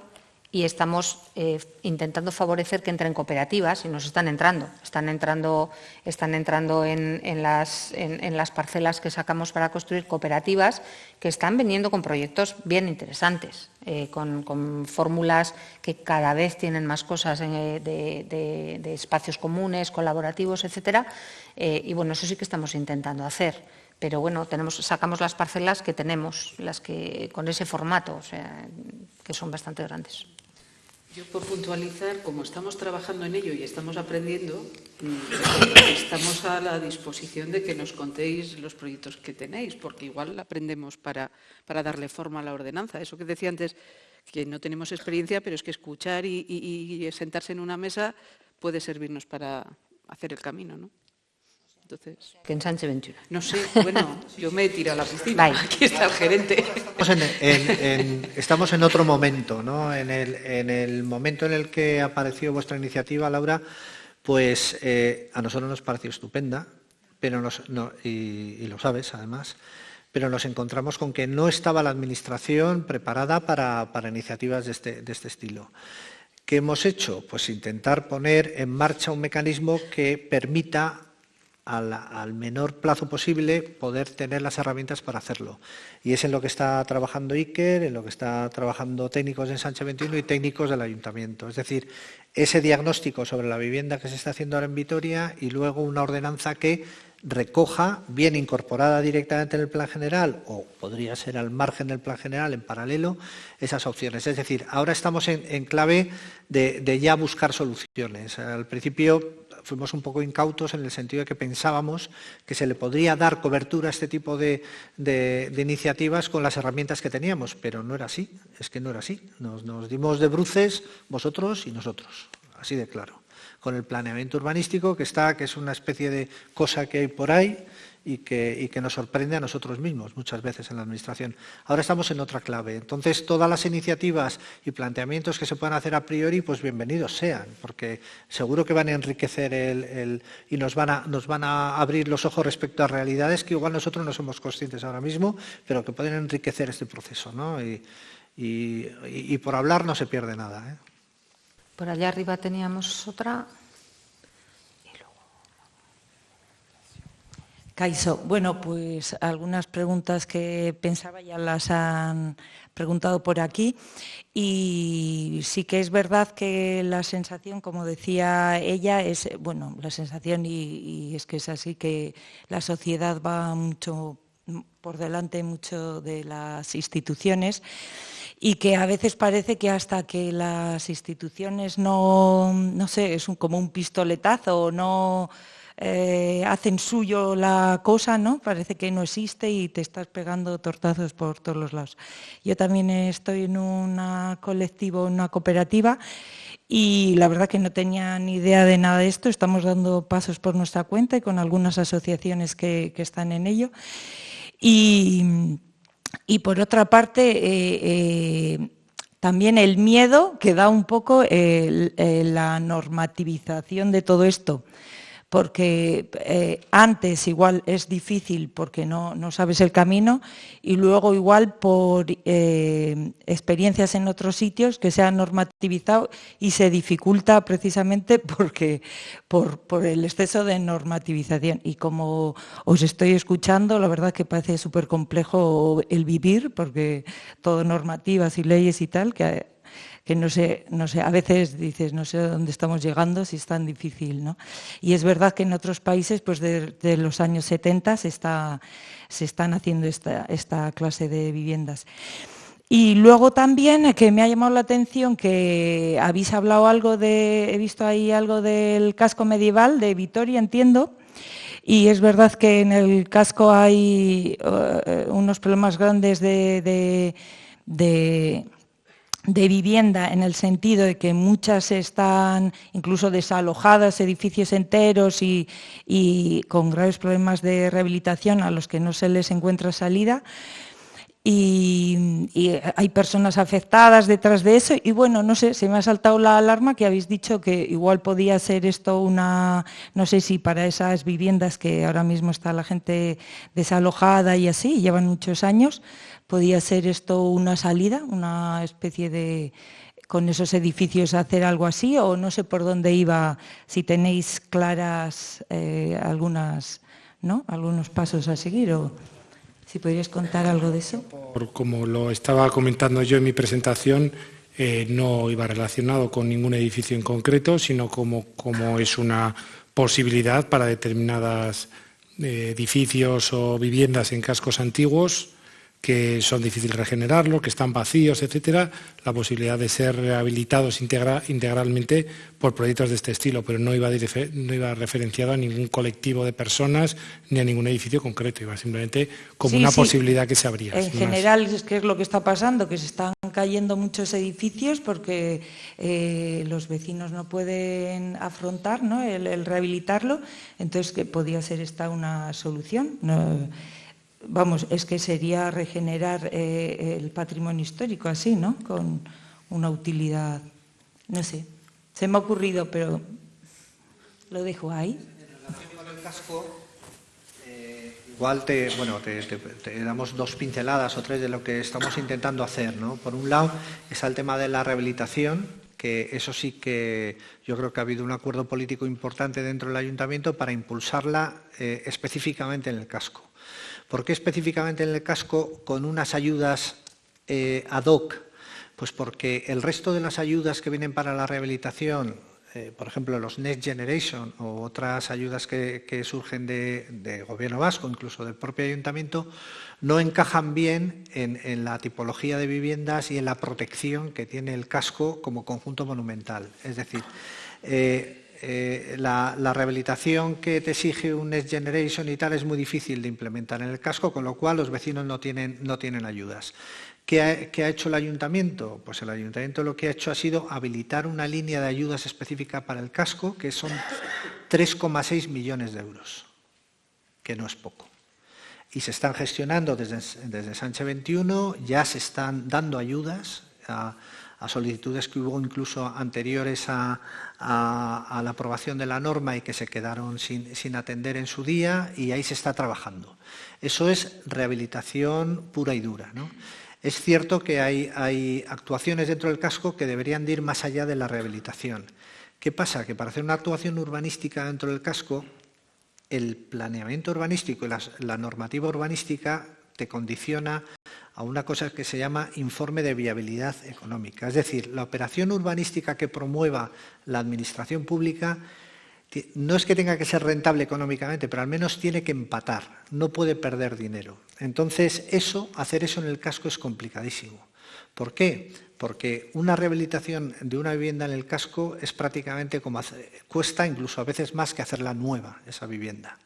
y estamos eh, intentando favorecer que entren cooperativas y nos están entrando. Están entrando, están entrando en, las, parcelas que sacamos para construir cooperativas que están veniendo con proyectos bien interesantes, eh, con, fórmulas que cada vez tienen más cosas eh, de, espacios comunes, colaborativos, etcétera. y bueno, eso sí que estamos intentando hacer pero bueno, tenemos, sacamos las parcelas que tenemos, las que con ese formato, que son bastante grandes. Yo por puntualizar, como estamos trabajando en ello y estamos aprendiendo, mm, estamos a la disposición de que nos contéis los proyectos que tenéis, porque igual aprendemos para, para darle forma a la ordenanza. Eso que decía antes, que no tenemos experiencia, pero es que escuchar y, y sentarse en una mesa puede servirnos para hacer el camino, ¿no? Entonces, que en Sánchez 21. No sé, bueno, *laughs* yo me he tirado a la piscina. Aquí está el gerente. Estamos en, otro momento, ¿no? En el, momento en el que apareció vuestra iniciativa, Laura, pues eh, a nosotros nos pareció estupenda, pero nos, y, lo sabes además, pero nos encontramos con que no estaba la Administración preparada para, iniciativas de este, de este estilo. ¿Qué hemos hecho? Pues intentar poner en marcha un mecanismo que permita al, menor plazo posible poder tener las herramientas para hacerlo. Y es en lo que está trabajando Iker, en lo que está trabajando técnicos en Sánchez 21 y técnicos del ayuntamiento. Es decir, ese diagnóstico sobre la vivienda que se está haciendo ahora en Vitoria y luego una ordenanza que recoja, bien incorporada directamente en el plan general o podría ser al margen del plan general en paralelo, esas opciones. Es decir, ahora estamos en, clave de, ya buscar soluciones. Al principio fuimos un poco incautos en el sentido de que pensábamos que se le podría dar cobertura a este tipo de, iniciativas con las herramientas que teníamos, pero no era así, es que no era así. Nos, nos dimos de bruces vosotros y nosotros, así de claro con el planeamiento urbanístico que está, que es una especie de cosa que hay por ahí y que, nos sorprende a nosotros mismos muchas veces en la Administración. Ahora estamos en otra clave. Entonces, todas las iniciativas y planteamientos que se puedan hacer a priori, pues bienvenidos sean, porque seguro que van a enriquecer el, y nos van, a, nos van a abrir los ojos respecto a realidades que igual nosotros no somos conscientes ahora mismo, pero que pueden enriquecer este proceso. ¿no? Y, por hablar no se pierde nada. ¿eh? Por allá arriba teníamos otra. Caiso, bueno, pues algunas preguntas que pensaba ya las han preguntado por aquí. Y sí que es verdad que la sensación, como decía ella, es, bueno, la sensación y, es que es así que la sociedad va mucho por delante mucho de las instituciones y que a veces parece que hasta que las instituciones no, no sé, es como un pistoletazo o no eh, hacen suyo la cosa, ¿no? Parece que no existe y te estás pegando tortazos por todos los lados. Yo también estoy en un colectivo, en una cooperativa y la verdad que no tenía ni idea de nada de esto. Estamos dando pasos por nuestra cuenta y con algunas asociaciones que, están en ello. Y, y por otra parte, eh, eh, también el miedo que da un poco la normativización de todo esto porque eh, antes igual es difícil porque no, sabes el camino y luego igual por eh, experiencias en otros sitios que se han normativizado y se dificulta precisamente *laughs* porque por, el exceso de normativización. Y como os estoy escuchando, la verdad que parece súper complejo el vivir porque todo normativas y leyes y tal, que que no sé, no sé, a veces dices, no sé dónde estamos llegando si es tan difícil, ¿no? Y es verdad que en otros países, pues de, los años 70 se, está, se están haciendo esta, esta clase de viviendas. Y luego también eh, que me ha llamado la atención que habéis hablado algo de, he visto ahí algo del casco medieval de Vitoria, entiendo, y es verdad que en el casco hay eh, unos problemas grandes de de vivienda en el sentido de que muchas están incluso desalojadas, edificios enteros y, con graves problemas de rehabilitación a los que no se les encuentra salida. Y, hay personas afectadas detrás de eso y bueno, no sé, se me ha saltado la alarma que habéis dicho que igual podía ser esto una, no sé si para esas viviendas que ahora mismo está la gente desalojada y así, llevan muchos años, ¿Podía ser esto una salida, una especie de, con esos edificios hacer algo así o no sé por dónde iba, si tenéis claras eh, algunas, ¿no? algunos pasos a seguir o si podrías contar algo de eso. como lo estaba comentando yo en mi presentación, eh, no iba relacionado con ningún edificio en concreto, sino como, es una posibilidad para determinados eh, edificios o viviendas en cascos antiguos que son difíciles regenerarlo, que están vacíos, etcétera, la posibilidad de ser rehabilitados integralmente por proyectos de este estilo, pero no iba, no iba referenciado a ningún colectivo de personas ni a ningún edificio concreto, iba simplemente como una posibilidad que se abría. En general, ¿qué es lo que está pasando? Que se están cayendo muchos edificios porque eh, los vecinos no pueden afrontar el, rehabilitarlo, entonces que podía ser esta una solución vamos, es que sería regenerar eh, el patrimonio histórico así, ¿no? Con una utilidad, no sé, se me ha ocurrido, pero lo dejo ahí. En el casco, eh, igual te, bueno, te, damos dos pinceladas o tres de lo que estamos intentando hacer, ¿no? Por un lado está el tema de la rehabilitación, que eso sí que yo creo que ha habido un acuerdo político importante dentro del ayuntamiento para impulsarla eh, específicamente en el casco. ¿Por qué específicamente en el casco con unas ayudas eh, ad hoc? Pues porque el resto de las ayudas que vienen para la rehabilitación, eh, por ejemplo, los Next Generation o otras ayudas que, surgen de, Gobierno vasco, incluso del propio ayuntamiento, no encajan bien en, la tipología de viviendas y en la protección que tiene el casco como conjunto monumental. Es decir, eh, eh, la, rehabilitación que te exige un Next Generation y tal es muy difícil de implementar en el casco, con lo cual los vecinos no tienen, no tienen ayudas. ¿Qué ha, hecho el ayuntamiento? Pues el ayuntamiento lo que ha hecho ha sido habilitar una línea de ayudas específica para el casco, que son 3,6 millones de euros, que no es poco. Y se están gestionando desde, desde Sánchez 21, ya se están dando ayudas a, solicitudes que hubo incluso anteriores a, la aprobación de la norma y que se quedaron sin, atender en su día, y ahí se está trabajando. Eso es rehabilitación pura y dura. ¿no? Es cierto que hay, actuaciones dentro del casco que deberían ir más allá de la rehabilitación. ¿Qué pasa? Que para hacer una actuación urbanística dentro del casco, el planeamiento urbanístico y la, normativa urbanística te condiciona a una cosa que se llama informe de viabilidad económica. Es decir, la operación urbanística que promueva la administración pública no es que tenga que ser rentable económicamente, pero al menos tiene que empatar, no puede perder dinero. Entonces, eso, hacer eso en el casco es complicadísimo. ¿Por qué? Porque una rehabilitación de una vivienda en el casco es prácticamente como cuesta incluso a veces más que hacerla nueva, esa vivienda.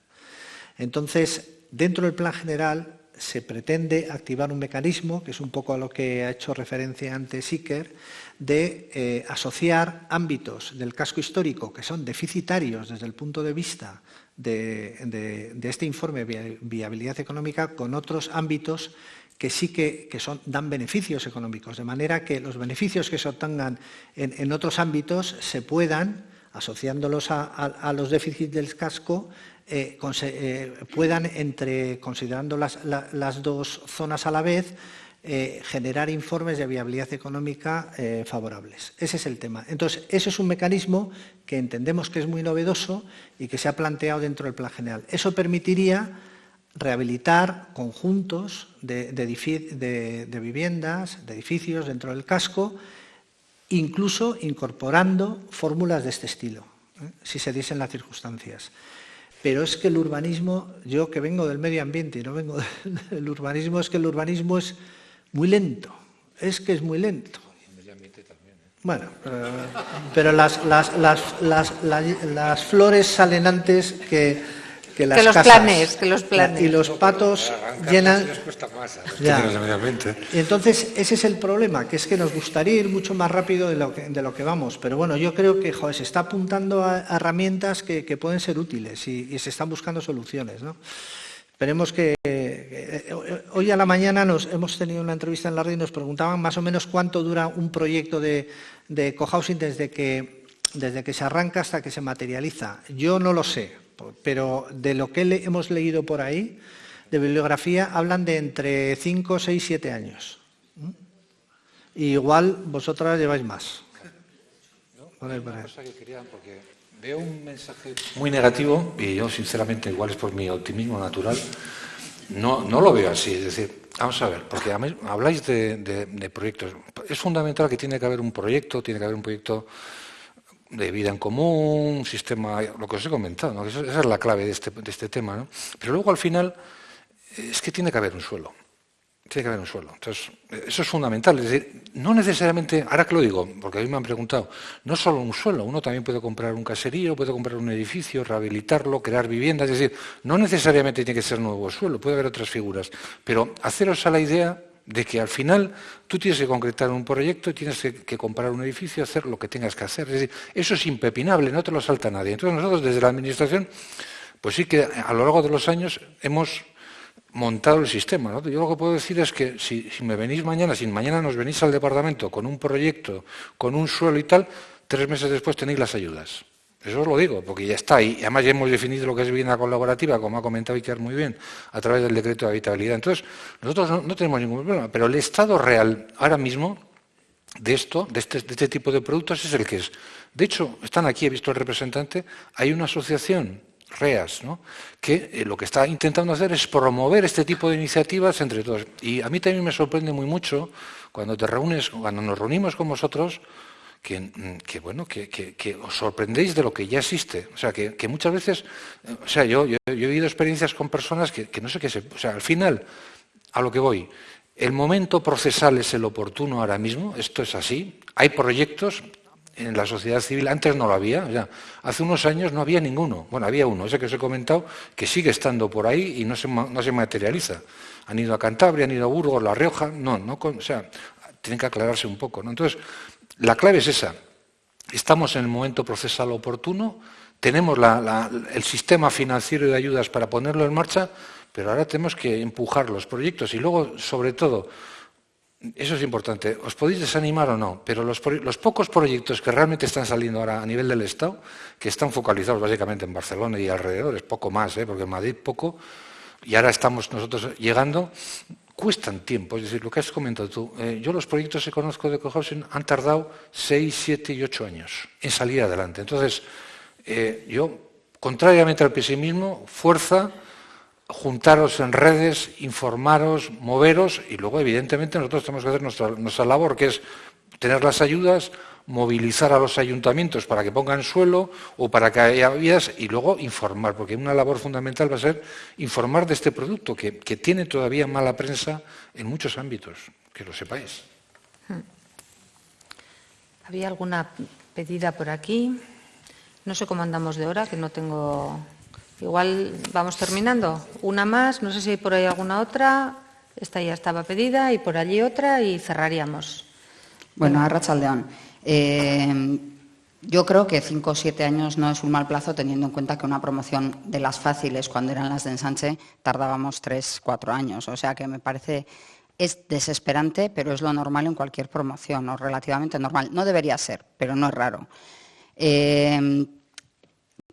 Entonces, dentro del plan general se pretende activar un mecanismo, que es un poco a lo que ha hecho referencia antes Iker, de eh, asociar ámbitos del casco histórico que son deficitarios desde el punto de vista de, este informe de viabilidad económica con otros ámbitos que sí que, son, dan beneficios económicos, de manera que los beneficios que se obtengan en, otros ámbitos se puedan, asociándolos a, los déficits del casco, eh, eh, puedan, entre, considerando las dos zonas a la vez, eh, generar informes de viabilidad económica favorables. Ese es el tema. Entonces, ese es un mecanismo que entendemos que es muy novedoso y que se ha planteado dentro del plan general. Eso permitiría rehabilitar conjuntos de, viviendas, de edificios dentro del casco, incluso incorporando fórmulas de este estilo, si se diesen las circunstancias. Pero es que el urbanismo, yo que vengo del medio ambiente y no vengo *laughs* del urbanismo, es que el urbanismo es muy lento, es que es muy lento. Bueno, pero las, las, las, las, flores salen antes que, que las que los planes, que los planes. Y los patos llenan... Y entonces ese es el problema, que es que nos gustaría ir mucho más rápido de lo que, de lo que vamos. Pero bueno, yo creo que se está apuntando a, herramientas que, que, pueden ser útiles y, y se están buscando soluciones. ¿no? Esperemos que... Eh, hoy a la mañana nos, hemos tenido una entrevista en la red y nos preguntaban más o menos cuánto dura un proyecto de, de cohousing desde que, desde que se arranca hasta que se materializa. Yo no lo sé, pero de lo que hemos leído por ahí, de bibliografía, hablan de entre 5, 6, 7 años. igual vosotras lleváis más. Veo un mensaje muy negativo y yo sinceramente, igual es por mi optimismo natural, no, no lo veo así. Es decir, vamos a ver, porque habláis de, proyectos. Es fundamental que tiene que haber un proyecto, tiene que haber un proyecto de vida en común, sistema, lo que os he comentado, esa es la clave de este, de este tema. ¿no? Pero luego al final es que tiene que haber un suelo. Tiene que haber un suelo. Entonces, eso es fundamental. Es decir, no necesariamente, ahora que lo digo, porque a mí me han preguntado, no solo un suelo, uno también puede comprar un caserío, puede comprar un edificio, rehabilitarlo, crear viviendas. Es decir, no necesariamente tiene que ser nuevo suelo, puede haber otras figuras. Pero haceros a la idea de que al final tú tienes que concretar un proyecto, tienes que, comprar un edificio, hacer lo que tengas que hacer. Es decir, eso es impepinable, no te lo salta nadie. Entonces nosotros desde la Administración, pues sí que a lo largo de los años hemos montado el sistema. Yo lo que puedo decir es que si, me venís mañana, si mañana nos venís al departamento con un proyecto, con un suelo y tal, tres meses después tenéis las ayudas. Eso os lo digo, porque ya está ahí. Además ya hemos definido lo que es vivienda colaborativa, como ha comentado Iker muy bien, a través del decreto de habitabilidad. Entonces, nosotros no, tenemos ningún problema, pero el estado real ahora mismo de esto, de este, de este tipo de productos, es el que es. De hecho, están aquí, he visto el representante, hay una asociación REAS, ¿no? que eh, lo que está intentando hacer es promover este tipo de iniciativas entre todos. Y a mí también me sorprende muy mucho cuando te reúnes, cuando nos reunimos con vosotros, que, mm, bueno, que, os sorprendéis de lo que ya existe. O sea, que, muchas veces, o sea, yo, yo, he vivido experiencias con personas que, no sé qué se... O sea, al final, a lo que voy, el momento procesal es el oportuno ahora mismo, esto es así. Hay proyectos, en la sociedad civil, antes no lo había, hace unos años no había ninguno. Bueno, había uno, ese que os he comentado, que sigue estando por ahí y no se, no se materializa. Han ido a Cantabria, han ido a Burgos, La Rioja, no, no, o sea, tienen que aclararse un poco. ¿no? Entonces, la clave es esa. Estamos en el momento procesal oportuno, tenemos el sistema financiero de ayudas para ponerlo en marcha, pero ahora tenemos que empujar los proyectos y luego, sobre todo, eso es importante. ¿Os podéis desanimar o no? Pero los, pocos proyectos que realmente están saliendo ahora a nivel del Estado, que están focalizados básicamente en Barcelona y alrededor, es poco más, ¿eh? porque en Madrid poco, y ahora estamos nosotros llegando, cuestan tiempo. Es decir, lo que has comentado tú, eh, yo los proyectos que conozco de cohousing han tardado 6, 7 y 8 años en salir adelante. Entonces, eh, yo, contrariamente al pesimismo, fuerza juntaros en redes, informaros, moveros y luego, evidentemente, nosotros tenemos que hacer nuestra, labor, que es tener las ayudas, movilizar a los ayuntamientos para que pongan suelo o para que haya vías y luego informar, porque una labor fundamental va a ser informar de este producto que, tiene todavía mala prensa en muchos ámbitos, que lo sepáis. Hmm. ¿Había alguna pedida por aquí? No sé cómo andamos de hora, que no tengo Igual vamos terminando. Una más, no sé si hay por ahí alguna otra. Esta ya estaba pedida y por allí otra y cerraríamos. Bueno, a Rachaldeón. Eh, yo creo que cinco o siete años no es un mal plazo teniendo en cuenta que una promoción de las fáciles cuando eran las de ensanche tardábamos tres, cuatro años. O sea que me parece es desesperante, pero es lo normal en cualquier promoción, o relativamente normal. No debería ser, pero no es raro. Eh,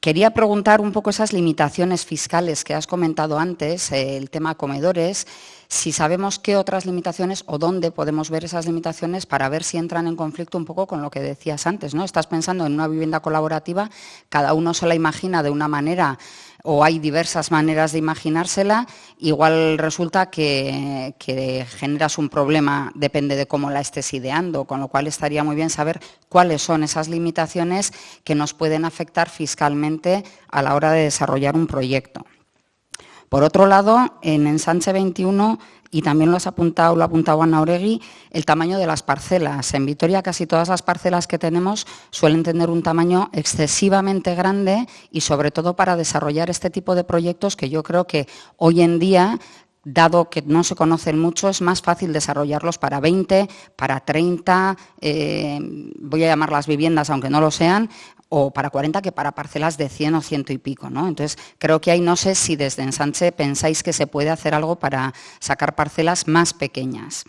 Quería preguntar un poco esas limitaciones fiscales que has comentado antes, eh, el tema comedores, si sabemos qué otras limitaciones o dónde podemos ver esas limitaciones para ver si entran en conflicto un poco con lo que decías antes. ¿no? Estás pensando en una vivienda colaborativa, cada uno se la imagina de una manera o hay diversas maneras de imaginársela, igual resulta que, generas un problema, depende de cómo la estés ideando, con lo cual estaría muy bien saber cuáles son esas limitaciones que nos pueden afectar fiscalmente a la hora de desarrollar un proyecto. Por otro lado, en Ensanche 21 y también lo has apuntado, lo ha apuntado Ana Oregui, el tamaño de las parcelas. En Vitoria casi todas las parcelas que tenemos suelen tener un tamaño excesivamente grande y sobre todo para desarrollar este tipo de proyectos que yo creo que hoy en día dado que no se conocen mucho, es más fácil desarrollarlos para 20, para 30, eh, voy a llamar las viviendas, aunque no lo sean, o para 40 que para parcelas de 100 o ciento y pico. ¿no? Entonces, creo que ahí no sé si desde Ensanche pensáis que se puede hacer algo para sacar parcelas más pequeñas.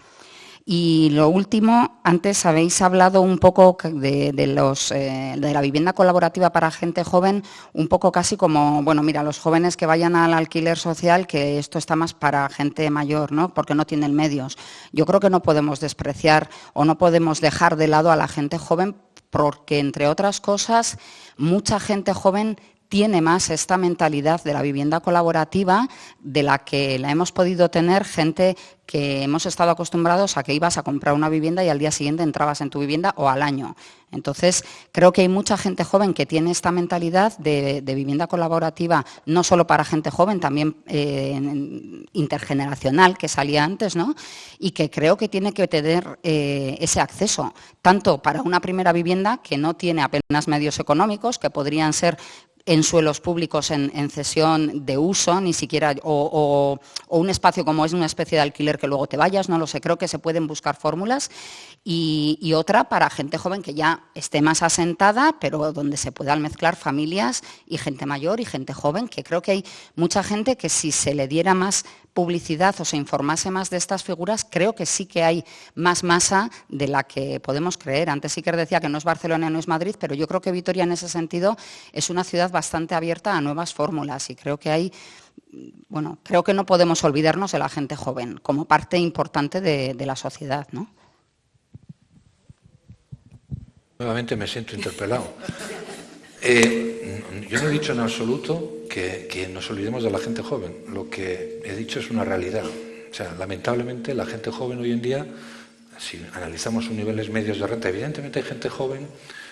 Y lo último, antes habéis hablado un poco de, eh, de, la vivienda colaborativa para gente joven, un poco casi como, bueno, mira, los jóvenes que vayan al alquiler social, que esto está más para gente mayor, ¿no? Porque no tienen medios. Yo creo que no podemos despreciar o no podemos dejar de lado a la gente joven porque, entre otras cosas, mucha gente joven tiene más esta mentalidad de la vivienda colaborativa de la que la hemos podido tener gente que hemos estado acostumbrados a que ibas a comprar una vivienda y al día siguiente entrabas en tu vivienda o al año. Entonces, creo que hay mucha gente joven que tiene esta mentalidad de, vivienda colaborativa, no solo para gente joven, también eh, intergeneracional, que salía antes, ¿no? Y que creo que tiene que tener eh, ese acceso, tanto para una primera vivienda que no tiene apenas medios económicos, que podrían ser en suelos públicos en, cesión de uso, ni siquiera, o, un espacio como es una especie de alquiler que luego te vayas, no lo sé, creo que se pueden buscar fórmulas y, otra para gente joven que ya esté más asentada, pero donde se puedan mezclar familias y gente mayor y gente joven, que creo que hay mucha gente que si se le diera más publicidad o se informase más de estas figuras, creo que sí que hay más masa de la que podemos creer. Antes sí que decía que no es Barcelona, no es Madrid, pero yo creo que Vitoria en ese sentido es una ciudad bastante abierta a nuevas fórmulas y creo que hay bueno, creo que no podemos olvidarnos de la gente joven como parte importante de, la sociedad. ¿no? Nuevamente me siento interpelado. *laughs* Eh, yo no he dicho en absoluto que, que, nos olvidemos de la gente joven. Lo que he dicho es una realidad. O sea, lamentablemente la gente joven hoy en día, si analizamos sus niveles medios de renta, evidentemente hay gente joven,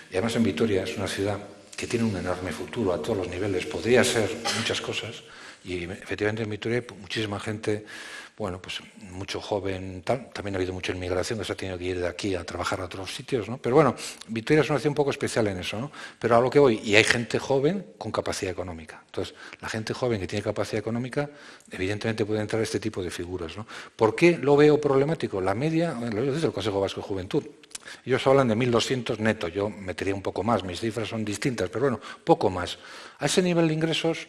y además en Vitoria es una ciudad que tiene un enorme futuro a todos los niveles, podría ser muchas cosas, y efectivamente en Vitoria hay muchísima gente bueno, pues mucho joven, tal. también ha habido mucha inmigración que se ha tenido que ir de aquí a trabajar a otros sitios, ¿no? Pero bueno, Vitoria es una ciudad un poco especial en eso, ¿no? Pero a lo que voy, y hay gente joven con capacidad económica. Entonces, la gente joven que tiene capacidad económica, evidentemente puede entrar este tipo de figuras, ¿no? ¿Por qué lo veo problemático? La media, lo dice el Consejo Vasco de Juventud, ellos hablan de 1.200 netos, yo metería un poco más, mis cifras son distintas, pero bueno, poco más. A ese nivel de ingresos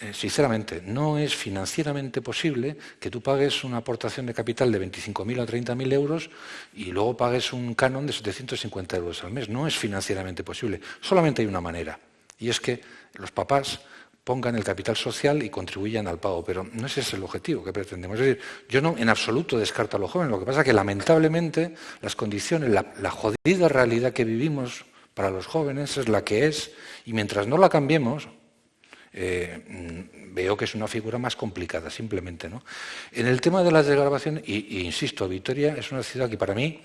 eh, sinceramente, no es financieramente posible que tú pagues una aportación de capital de 25.000 o 30.000 euros y luego pagues un canon de 750 euros al mes. No es financieramente posible. Solamente hay una manera, y es que los papás pongan el capital social y contribuyan al pago, pero no ese es el objetivo que pretendemos. Es decir, yo no en absoluto descarto a los jóvenes, lo que pasa es que lamentablemente las condiciones, la, la jodida realidad que vivimos para los jóvenes es la que es, y mientras no la cambiemos, eh, mm, veo que es una figura más complicada, simplemente. En el tema de las desgrabaciones, y, insisto, Vitoria es una ciudad que para mí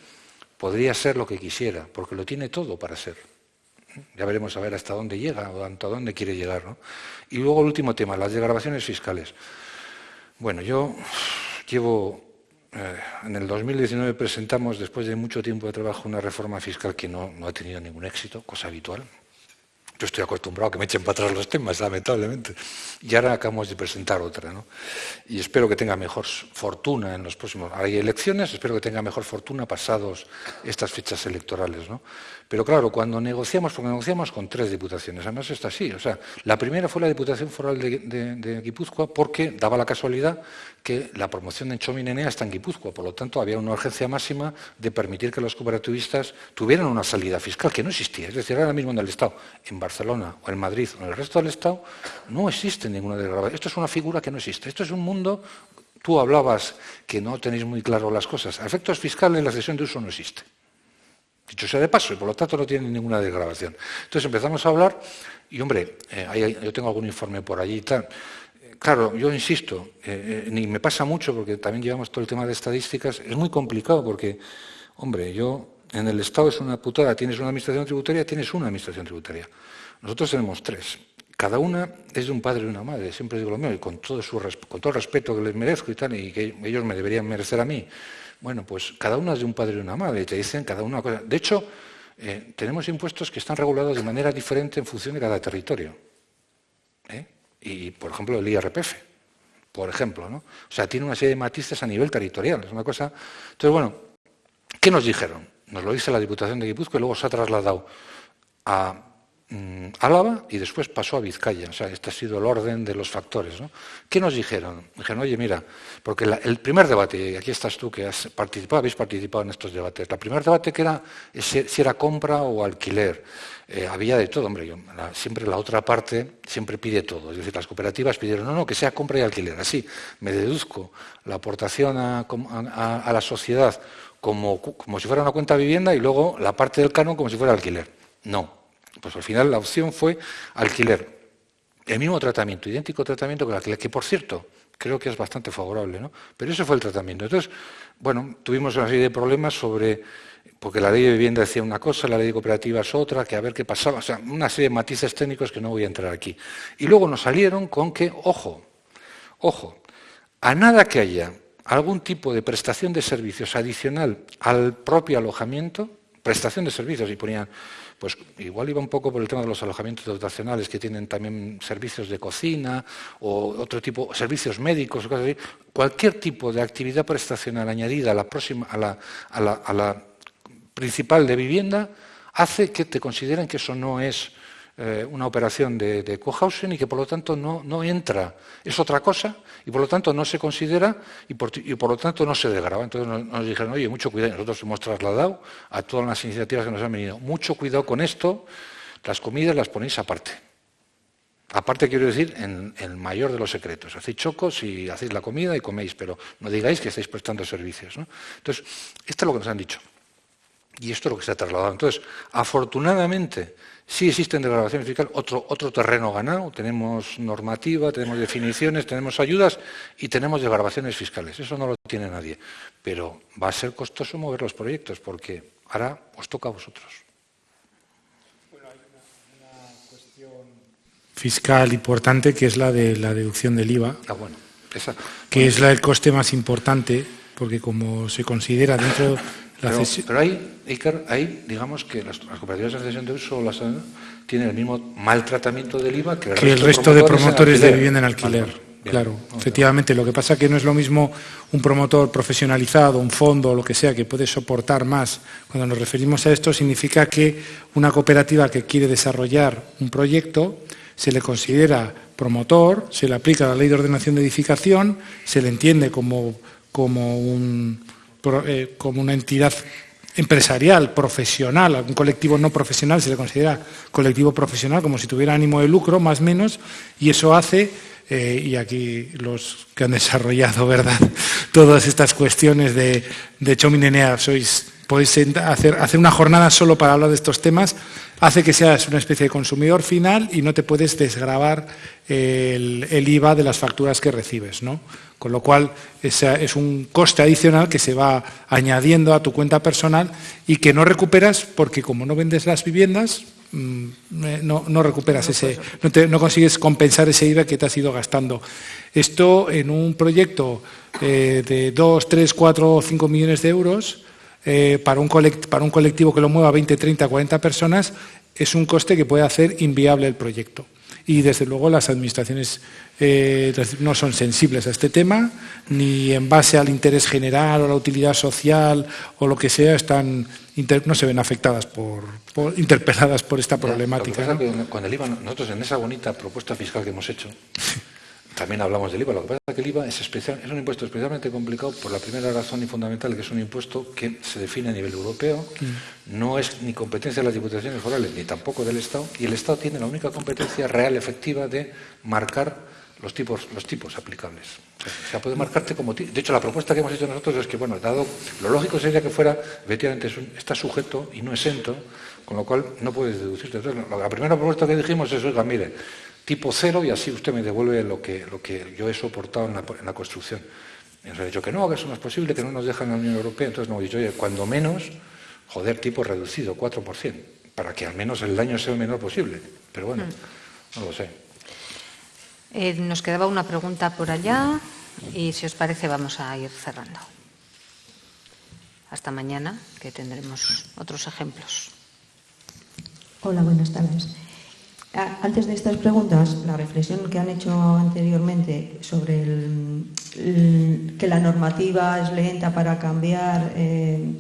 podría ser lo que quisiera, porque lo tiene todo para ser. Ya veremos a ver hasta dónde llega o hasta dónde quiere llegar. ¿no? Y luego el último tema, las desgrabaciones fiscales. Bueno, yo llevo eh, en el 2019 presentamos, después de mucho tiempo de trabajo, una reforma fiscal que no, no ha tenido ningún éxito, cosa habitual. Yo estoy acostumbrado a que me echen para atrás los temas, lamentablemente. Y ahora acabamos de presentar otra. ¿no? Y espero que tenga mejor fortuna en los próximos... Hay elecciones, espero que tenga mejor fortuna pasados estas fechas electorales. ¿no? Pero claro, cuando negociamos, porque negociamos con tres diputaciones, además está así. O sea, la primera fue la Diputación Foral de, Guipúzcoa porque daba la casualidad que la promoción de Chominenea está en Guipúzcoa. Por lo tanto, había una urgencia máxima de permitir que los cooperativistas tuvieran una salida fiscal que no existía. Es decir, ahora mismo en el Estado, en Barcelona o en Madrid o en el resto del Estado, no existe ninguna desgrabación. Esto es una figura que no existe. Esto es un mundo... Tú hablabas que no tenéis muy claro las cosas. A efectos fiscales la cesión de uso no existe. Dicho sea de paso, y por lo tanto no tiene ninguna desgrabación. Entonces empezamos a hablar, y hombre, eh, yo tengo algún informe por allí y tal. Claro, yo insisto, eh, eh, ni me pasa mucho porque también llevamos todo el tema de estadísticas, es muy complicado porque, hombre, yo en el Estado es una putada, tienes una administración tributaria, tienes una administración tributaria. Nosotros tenemos tres. Cada una es de un padre y una madre, siempre digo lo mismo, y con todo, con todo el respeto que les merezco y tal, y que ellos me deberían merecer a mí. Bueno, pues cada una es de un padre y una madre, y te dicen cada una cosa. De hecho, eh, tenemos impuestos que están regulados de manera diferente en función de cada territorio. ¿eh? Y, por ejemplo, el IRPF, por ejemplo, ¿no? O sea, tiene una serie de matices a nivel territorial, es una cosa... Entonces, bueno, ¿qué nos dijeron? Nos lo dice la Diputación de Guipúzcoa y luego se ha trasladado a Álava y después pasó a Vizcaya. O sea, este ha sido el orden de los factores. ¿no? ¿Qué nos dijeron? Dijeron, oye, mira, porque el primer debate, y aquí estás tú que has participado, habéis participado en estos debates, el primer debate que era si, era compra o alquiler. Eh, había de todo, hombre, siempre la otra parte siempre pide todo. Es decir, las cooperativas pidieron, no, no, que sea compra y alquiler. Así, me deduzco la aportación a, la sociedad como, como si fuera una cuenta de vivienda y luego la parte del canon como si fuera alquiler. No, pues al final la opción fue alquiler. El mismo tratamiento, idéntico tratamiento que el alquiler, que por cierto, creo que es bastante favorable, ¿no? Pero ese fue el tratamiento. Entonces, bueno, tuvimos una serie de problemas sobre, porque la ley de vivienda decía una cosa, la ley de cooperativas otra, que a ver qué pasaba, o sea, una serie de matices técnicos que no voy a entrar aquí. Y luego nos salieron con que, ojo, ojo, a nada que haya algún tipo de prestación de servicios adicional al propio alojamiento, prestación de servicios, y ponían pues igual iba un poco por el tema de los alojamientos dotacionales que tienen también servicios de cocina o otro tipo, servicios médicos, cosas. Cualquier tipo de actividad prestacional añadida a la, principal de vivienda hace que te consideren que eso no es eh, una operación de, de cohousing y que por lo tanto no, entra, es otra cosa y por lo tanto no se considera y por, lo tanto no se degrava. Entonces nos, dijeron, oye, mucho cuidado, nosotros hemos trasladado a todas las iniciativas que nos han venido, mucho cuidado con esto, las comidas las ponéis aparte. Aparte quiero decir, en el mayor de los secretos. Hacéis chocos y hacéis la comida y coméis, pero no digáis que estáis prestando servicios. Entonces, esto es lo que nos han dicho. Y esto es lo que se ha trasladado. Entonces, afortunadamente, sí existen desgravaciones fiscales, otro, otro terreno ganado, tenemos normativa, tenemos definiciones, tenemos ayudas y tenemos desgravaciones fiscales. Eso no lo tiene nadie. Pero va a ser costoso mover los proyectos porque ahora os toca a vosotros. fiscal importante que es la de la deducción del IVA, ah, bueno, esa, que es la, el coste más importante, porque como se considera dentro pero, pero ahí, Iker, ahí digamos que las, las cooperativas de cesión de uso las, tienen el mismo maltratamiento del IVA que el, que resto, el resto, de promotores de vivienda en alquiler. Vale, Bien, claro, no, efectivamente. Lo que pasa es que no es lo mismo un promotor profesionalizado, un fondo o lo que sea que puede soportar más. Cuando nos referimos a esto, significa que una cooperativa que quiere desarrollar un proyecto se le considera promotor, se le aplica la ley de ordenación de edificación, se le entiende como, como, un, como una entidad empresarial, profesional, un colectivo no profesional se le considera colectivo profesional como si tuviera ánimo de lucro, más o menos, y eso hace, eh, y aquí los que han desarrollado *laughs* ¿verdad? todas estas cuestiones de, de Chominenea sois podéis hacer, hacer, una jornada solo para hablar de estos temas, hace que seas una especie de consumidor final y no te puedes desgravar el, el IVA de las facturas que recibes. ¿no? Con lo cual, esa es un coste adicional que se va añadiendo a tu cuenta personal y que no recuperas porque como no vendes las viviendas, mmm, no, no, recuperas ese, no, te, no, consigues compensar ese IVA que te has ido gastando. Esto en un proyecto eh, de 2, 3, 4 o 5 millones de euros, eh, para, un para, un colectivo que lo mueva 20, 30, 40 personas, es un coste que puede hacer inviable el proyecto. Y desde luego las administraciones eh, no son sensibles a este tema, ni en base al interés general o la utilidad social o lo que sea, están no se ven afectadas por, por interpeladas por esta problemática. Ya, ¿no? Con el IVA, nosotros en esa bonita propuesta fiscal que hemos hecho, *laughs* también hablamos del IVA. Lo que pasa es que el IVA es, especial, es un impuesto especialmente complicado por la primera razón y fundamental, que es un impuesto que se define a nivel europeo, mm. no es ni competencia de las diputaciones forales ni tampoco del Estado, y el Estado tiene la única competencia real, efectiva, de marcar los tipos, los tipos aplicables. O sea, puede marcarte como... De hecho, la propuesta que hemos hecho nosotros es que, bueno, dado lo lógico sería que fuera, efectivamente, está sujeto y no exento, con lo cual no puedes deducirte. Entonces, la primera propuesta que dijimos es, oiga, mire, tipo cero y así usted me devuelve lo que, lo que yo he soportado en la, en la construcción. Y nos ha dicho que no, que eso no es posible, que no nos dejan en la Unión Europea. Entonces nos hemos dicho, oye, cuando menos, joder, tipo reducido, 4%, para que al menos el daño sea el menor posible. Pero bueno, mm. no lo sé. Eh, nos quedaba una pregunta por allá y si os parece vamos a ir cerrando. Hasta mañana, que tendremos otros ejemplos. Hola, buenas tardes. Antes de estas preguntas, la reflexión que han hecho anteriormente sobre que la normativa es lenta para cambiar, eh,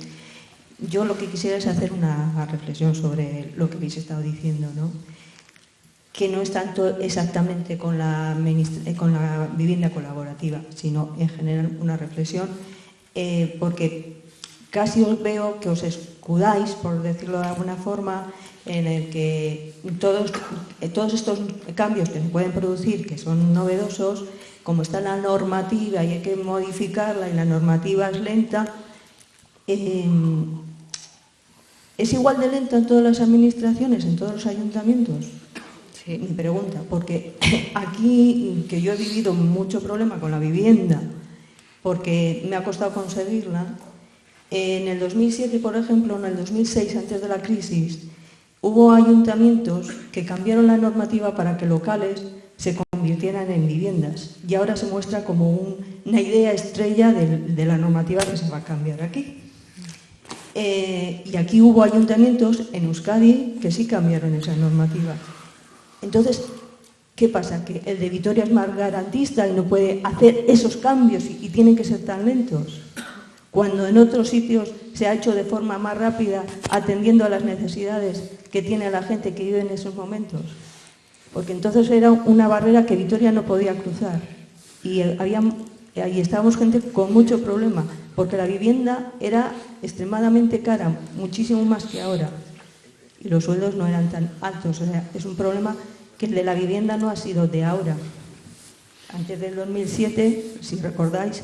yo lo que quisiera es hacer una reflexión sobre lo que habéis estado diciendo, ¿no? que no es tanto exactamente con la, con la vivienda colaborativa, sino en general una reflexión, eh, porque casi os veo que os escudáis, por decirlo de alguna forma, en el que todos, todos estos cambios que se pueden producir, que son novedosos, como está la normativa y hay que modificarla y la normativa es lenta, eh, ¿es igual de lenta en todas las administraciones, en todos los ayuntamientos? Sí. Mi pregunta, porque *laughs* aquí, que yo he vivido mucho problema con la vivienda, porque me ha costado conseguirla, en el 2007, por ejemplo, en el 2006, antes de la crisis, Hubo ayuntamientos que cambiaron la normativa para que locales se convirtieran en viviendas y ahora se muestra como un, una idea estrella de, la normativa que se va a cambiar aquí. Eh, y aquí hubo ayuntamientos en Euskadi que sí cambiaron esa normativa. Entonces, ¿qué pasa? Que el de Vitoria es más garantista y no puede hacer esos cambios y tienen que ser tan lentos cuando en otros sitios se ha hecho de forma más rápida atendiendo a las necesidades que tiene la gente que vive en esos momentos. Porque entonces era una barrera que Vitoria no podía cruzar. Y había, ahí estábamos gente con mucho problema, porque la vivienda era extremadamente cara, muchísimo más que ahora. Y los sueldos no eran tan altos. O sea, es un problema que el de la vivienda no ha sido de ahora. Antes del 2007, si recordáis,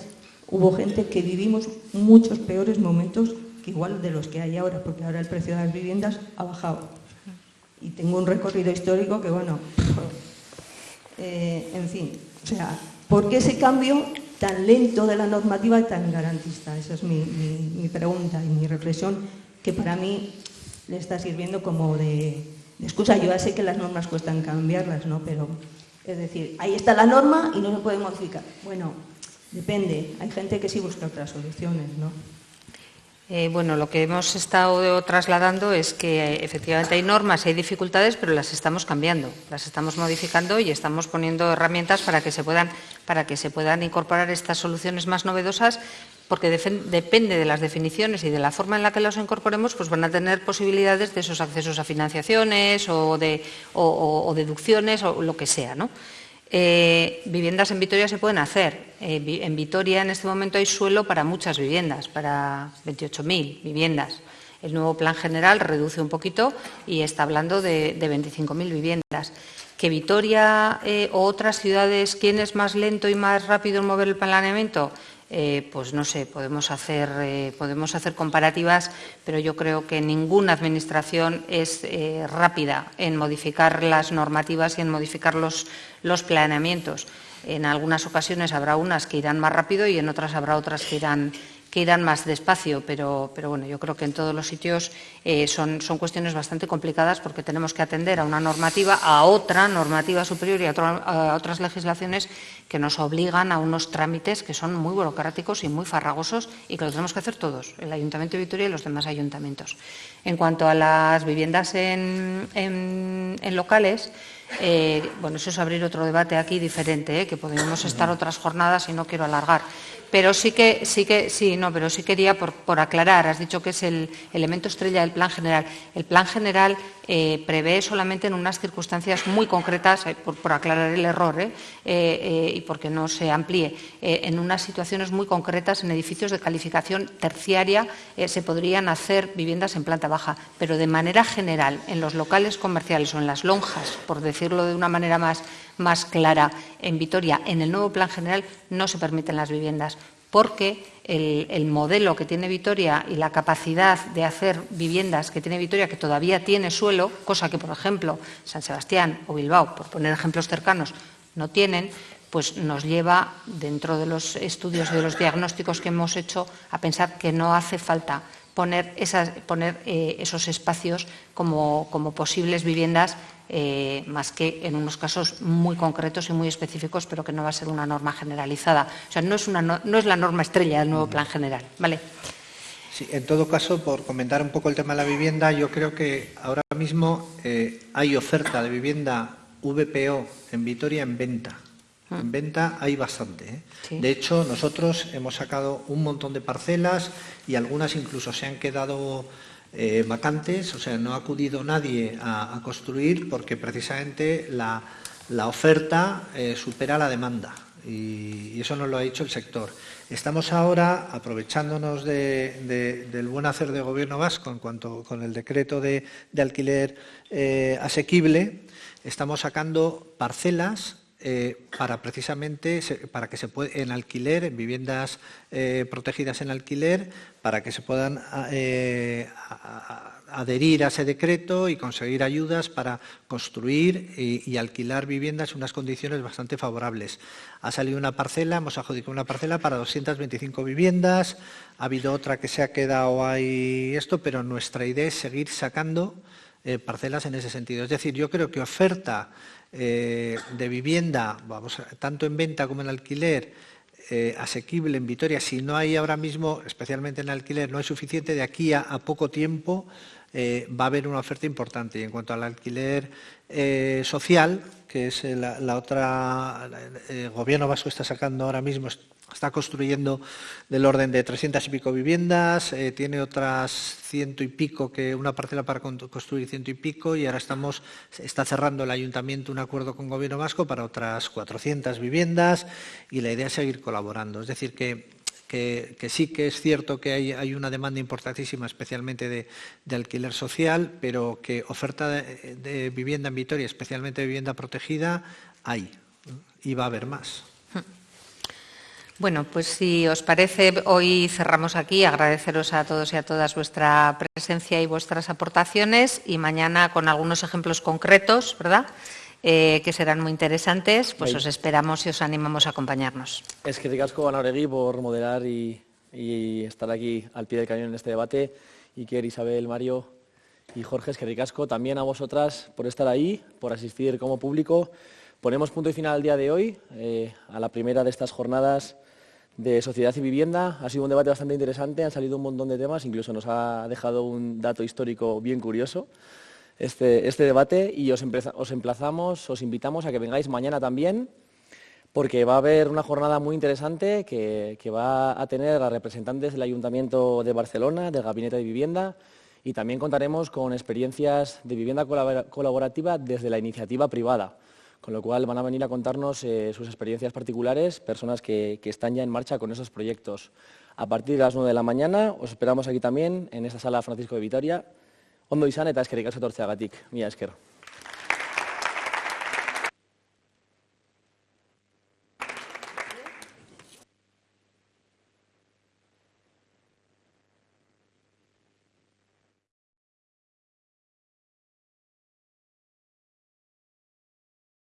hubo gente que vivimos muchos peores momentos que igual de los que hay ahora, porque ahora el precio de las viviendas ha bajado. Y tengo un recorrido histórico que, bueno, *laughs* eh, en fin, o sea, ¿por qué ese cambio tan lento de la normativa y tan garantista? Esa es mi, pregunta y mi reflexión, que para mí le está sirviendo como de, excusa. Yo ya sé que las normas cuestan cambiarlas, ¿no? Pero, es decir, ahí está la norma y no se puede modificar. Bueno, depende. Hay gente que sí busca otras soluciones, ¿no? Eh, bueno, lo que hemos estado trasladando es que eh, efectivamente hay normas, hay dificultades, pero las estamos cambiando, las estamos modificando y estamos poniendo herramientas para que se puedan, para que se puedan incorporar estas soluciones más novedosas, porque depende de las definiciones y de la forma en la que las incorporemos, pues van a tener posibilidades de esos accesos a financiaciones o, de, o deducciones o lo que sea, ¿no? Eh, viviendas en Vitoria se pueden hacer. Eh, en Vitoria en este momento hay suelo para muchas viviendas, para 28.000 viviendas. El nuevo plan general reduce un poquito y está hablando de, 25.000 viviendas. Que Vitoria eh, o otras ciudades, ¿quién es más lento y más rápido en mover el planeamiento? Eh, pues no sé, podemos hacer, eh, podemos hacer comparativas, pero yo creo que ninguna administración es eh, rápida en modificar las normativas y en modificar los, los planeamientos. En algunas ocasiones habrá unas que irán más rápido y en otras habrá otras que irán, que irán más despacio, pero, pero, bueno, yo creo que en todos los sitios eh, son, son, cuestiones bastante complicadas porque tenemos que atender a una normativa, a otra normativa superior y a, otras legislaciones que nos obligan a unos trámites que son muy burocráticos y muy farragosos y que lo tenemos que hacer todos, el Ayuntamiento de Vitoria y los demás ayuntamientos. En cuanto a las viviendas en, en locales, eh, bueno, eso es abrir otro debate aquí diferente, ¿eh? que podríamos estar otras jornadas y no quiero alargar. Pero sí que, sí que, sí, no, pero sí quería por, aclarar, has dicho que es el elemento estrella del plan general. El plan general eh, prevé solamente en unas circunstancias muy concretas, eh, por, aclarar el error eh, y porque no se amplíe, en unas situaciones muy concretas, en edificios de calificación terciaria, se podrían hacer viviendas en planta baja, pero de manera general, en los locales comerciales o en las lonjas, por decirlo de una manera más más clara en Vitoria, en el nuevo plan general no se permiten las viviendas porque el, modelo que tiene Vitoria y la capacidad de hacer viviendas que tiene Vitoria, que todavía tiene suelo, cosa que, por ejemplo, San Sebastián o Bilbao, por poner ejemplos cercanos, no tienen, pues nos lleva, dentro de los estudios de los diagnósticos que hemos hecho, a pensar que no hace falta poner, eh, esos espacios como posibles viviendas eh, más que en unos casos muy concretos y muy específicos, pero que no va a ser una norma generalizada. O sea, no es, una, no, es la norma estrella del nuevo plan general. ¿vale? Sí, en todo caso, por comentar un poco el tema de la vivienda, yo creo que ahora mismo eh, hay oferta de vivienda VPO en Vitoria en venta. Ah. En venta hay bastante. ¿eh? De hecho, nosotros hemos sacado un montón de parcelas y algunas incluso se han quedado eh, vacantes, o sea, no ha acudido nadie a, construir porque precisamente la, oferta eh, supera la demanda y, eso nos lo ha dicho el sector. Estamos ahora aprovechándonos del buen hacer de gobierno vasco en cuanto con el decreto de, alquiler eh, asequible, estamos sacando parcelas eh, para precisamente para que se pueda en alquiler, en viviendas eh, protegidas en alquiler, para que se puedan eh, adherir a ese decreto y conseguir ayudas para construir y, alquilar viviendas en unas condiciones bastante favorables. Ha salido una parcela, hemos adjudicado una parcela para 225 viviendas, ha habido otra que se ha quedado ahí esto, pero nuestra idea es seguir sacando parcelas en ese sentido. Es decir, yo creo que oferta eh, de vivienda, vamos, tanto en venta como en alquiler, eh, asequible en Vitoria, si no hay ahora mismo, especialmente en alquiler, no hay suficiente, de aquí a, poco tiempo eh, va a haber una oferta importante. Y en cuanto al alquiler social, que es la otra, el gobierno vasco está sacando ahora mismo, Está construyendo del orden de 300 y pico viviendas, eh, tiene otras ciento y pico, que una parcela para construir ciento y pico, y ahora estamos, está cerrando el ayuntamiento un acuerdo con Gobierno Vasco para otras 400 viviendas, y la idea es seguir colaborando. Es decir, que, sí que es cierto que hay, una demanda importantísima, especialmente de, alquiler social, pero que oferta de, de vivienda en Vitoria, especialmente de vivienda protegida, hay, y va a haber más. Bueno, pues si os parece, hoy cerramos aquí. Agradeceros a todos y a todas vuestra presencia y vuestras aportaciones y mañana con algunos ejemplos concretos, ¿verdad? Eh, que serán muy interesantes, pues os esperamos y os animamos a acompañarnos. Es que ricasco, Oregui, por moderar y, estar aquí al pie del cañón en este debate. Iker, Isabel, Mario y Jorge, es que ricasco. También a vosotras por estar ahí, por asistir como público. Ponemos punto y final al día de hoy, eh, a la primera de estas jornadas de sociedad y vivienda. Ha sido un debate bastante interesante, han salido un montón de temas, incluso nos ha dejado un dato histórico bien curioso este, este debate y os, os emplazamos, os invitamos a que vengáis mañana también porque va a haber una jornada muy interesante que, que, va a tener a representantes del Ayuntamiento de Barcelona, del Gabinete de Vivienda, y también contaremos con experiencias de vivienda colaborativa desde la iniciativa privada con lo cual van a venir a contarnos eh, sus experiencias particulares, personas que, están ya en marcha con esos proyectos. A partir de las 9 de la mañana os esperamos aquí también, en esta sala Francisco de Vitoria. Ondo izan eta eskerrik asko agatik. Mila esker.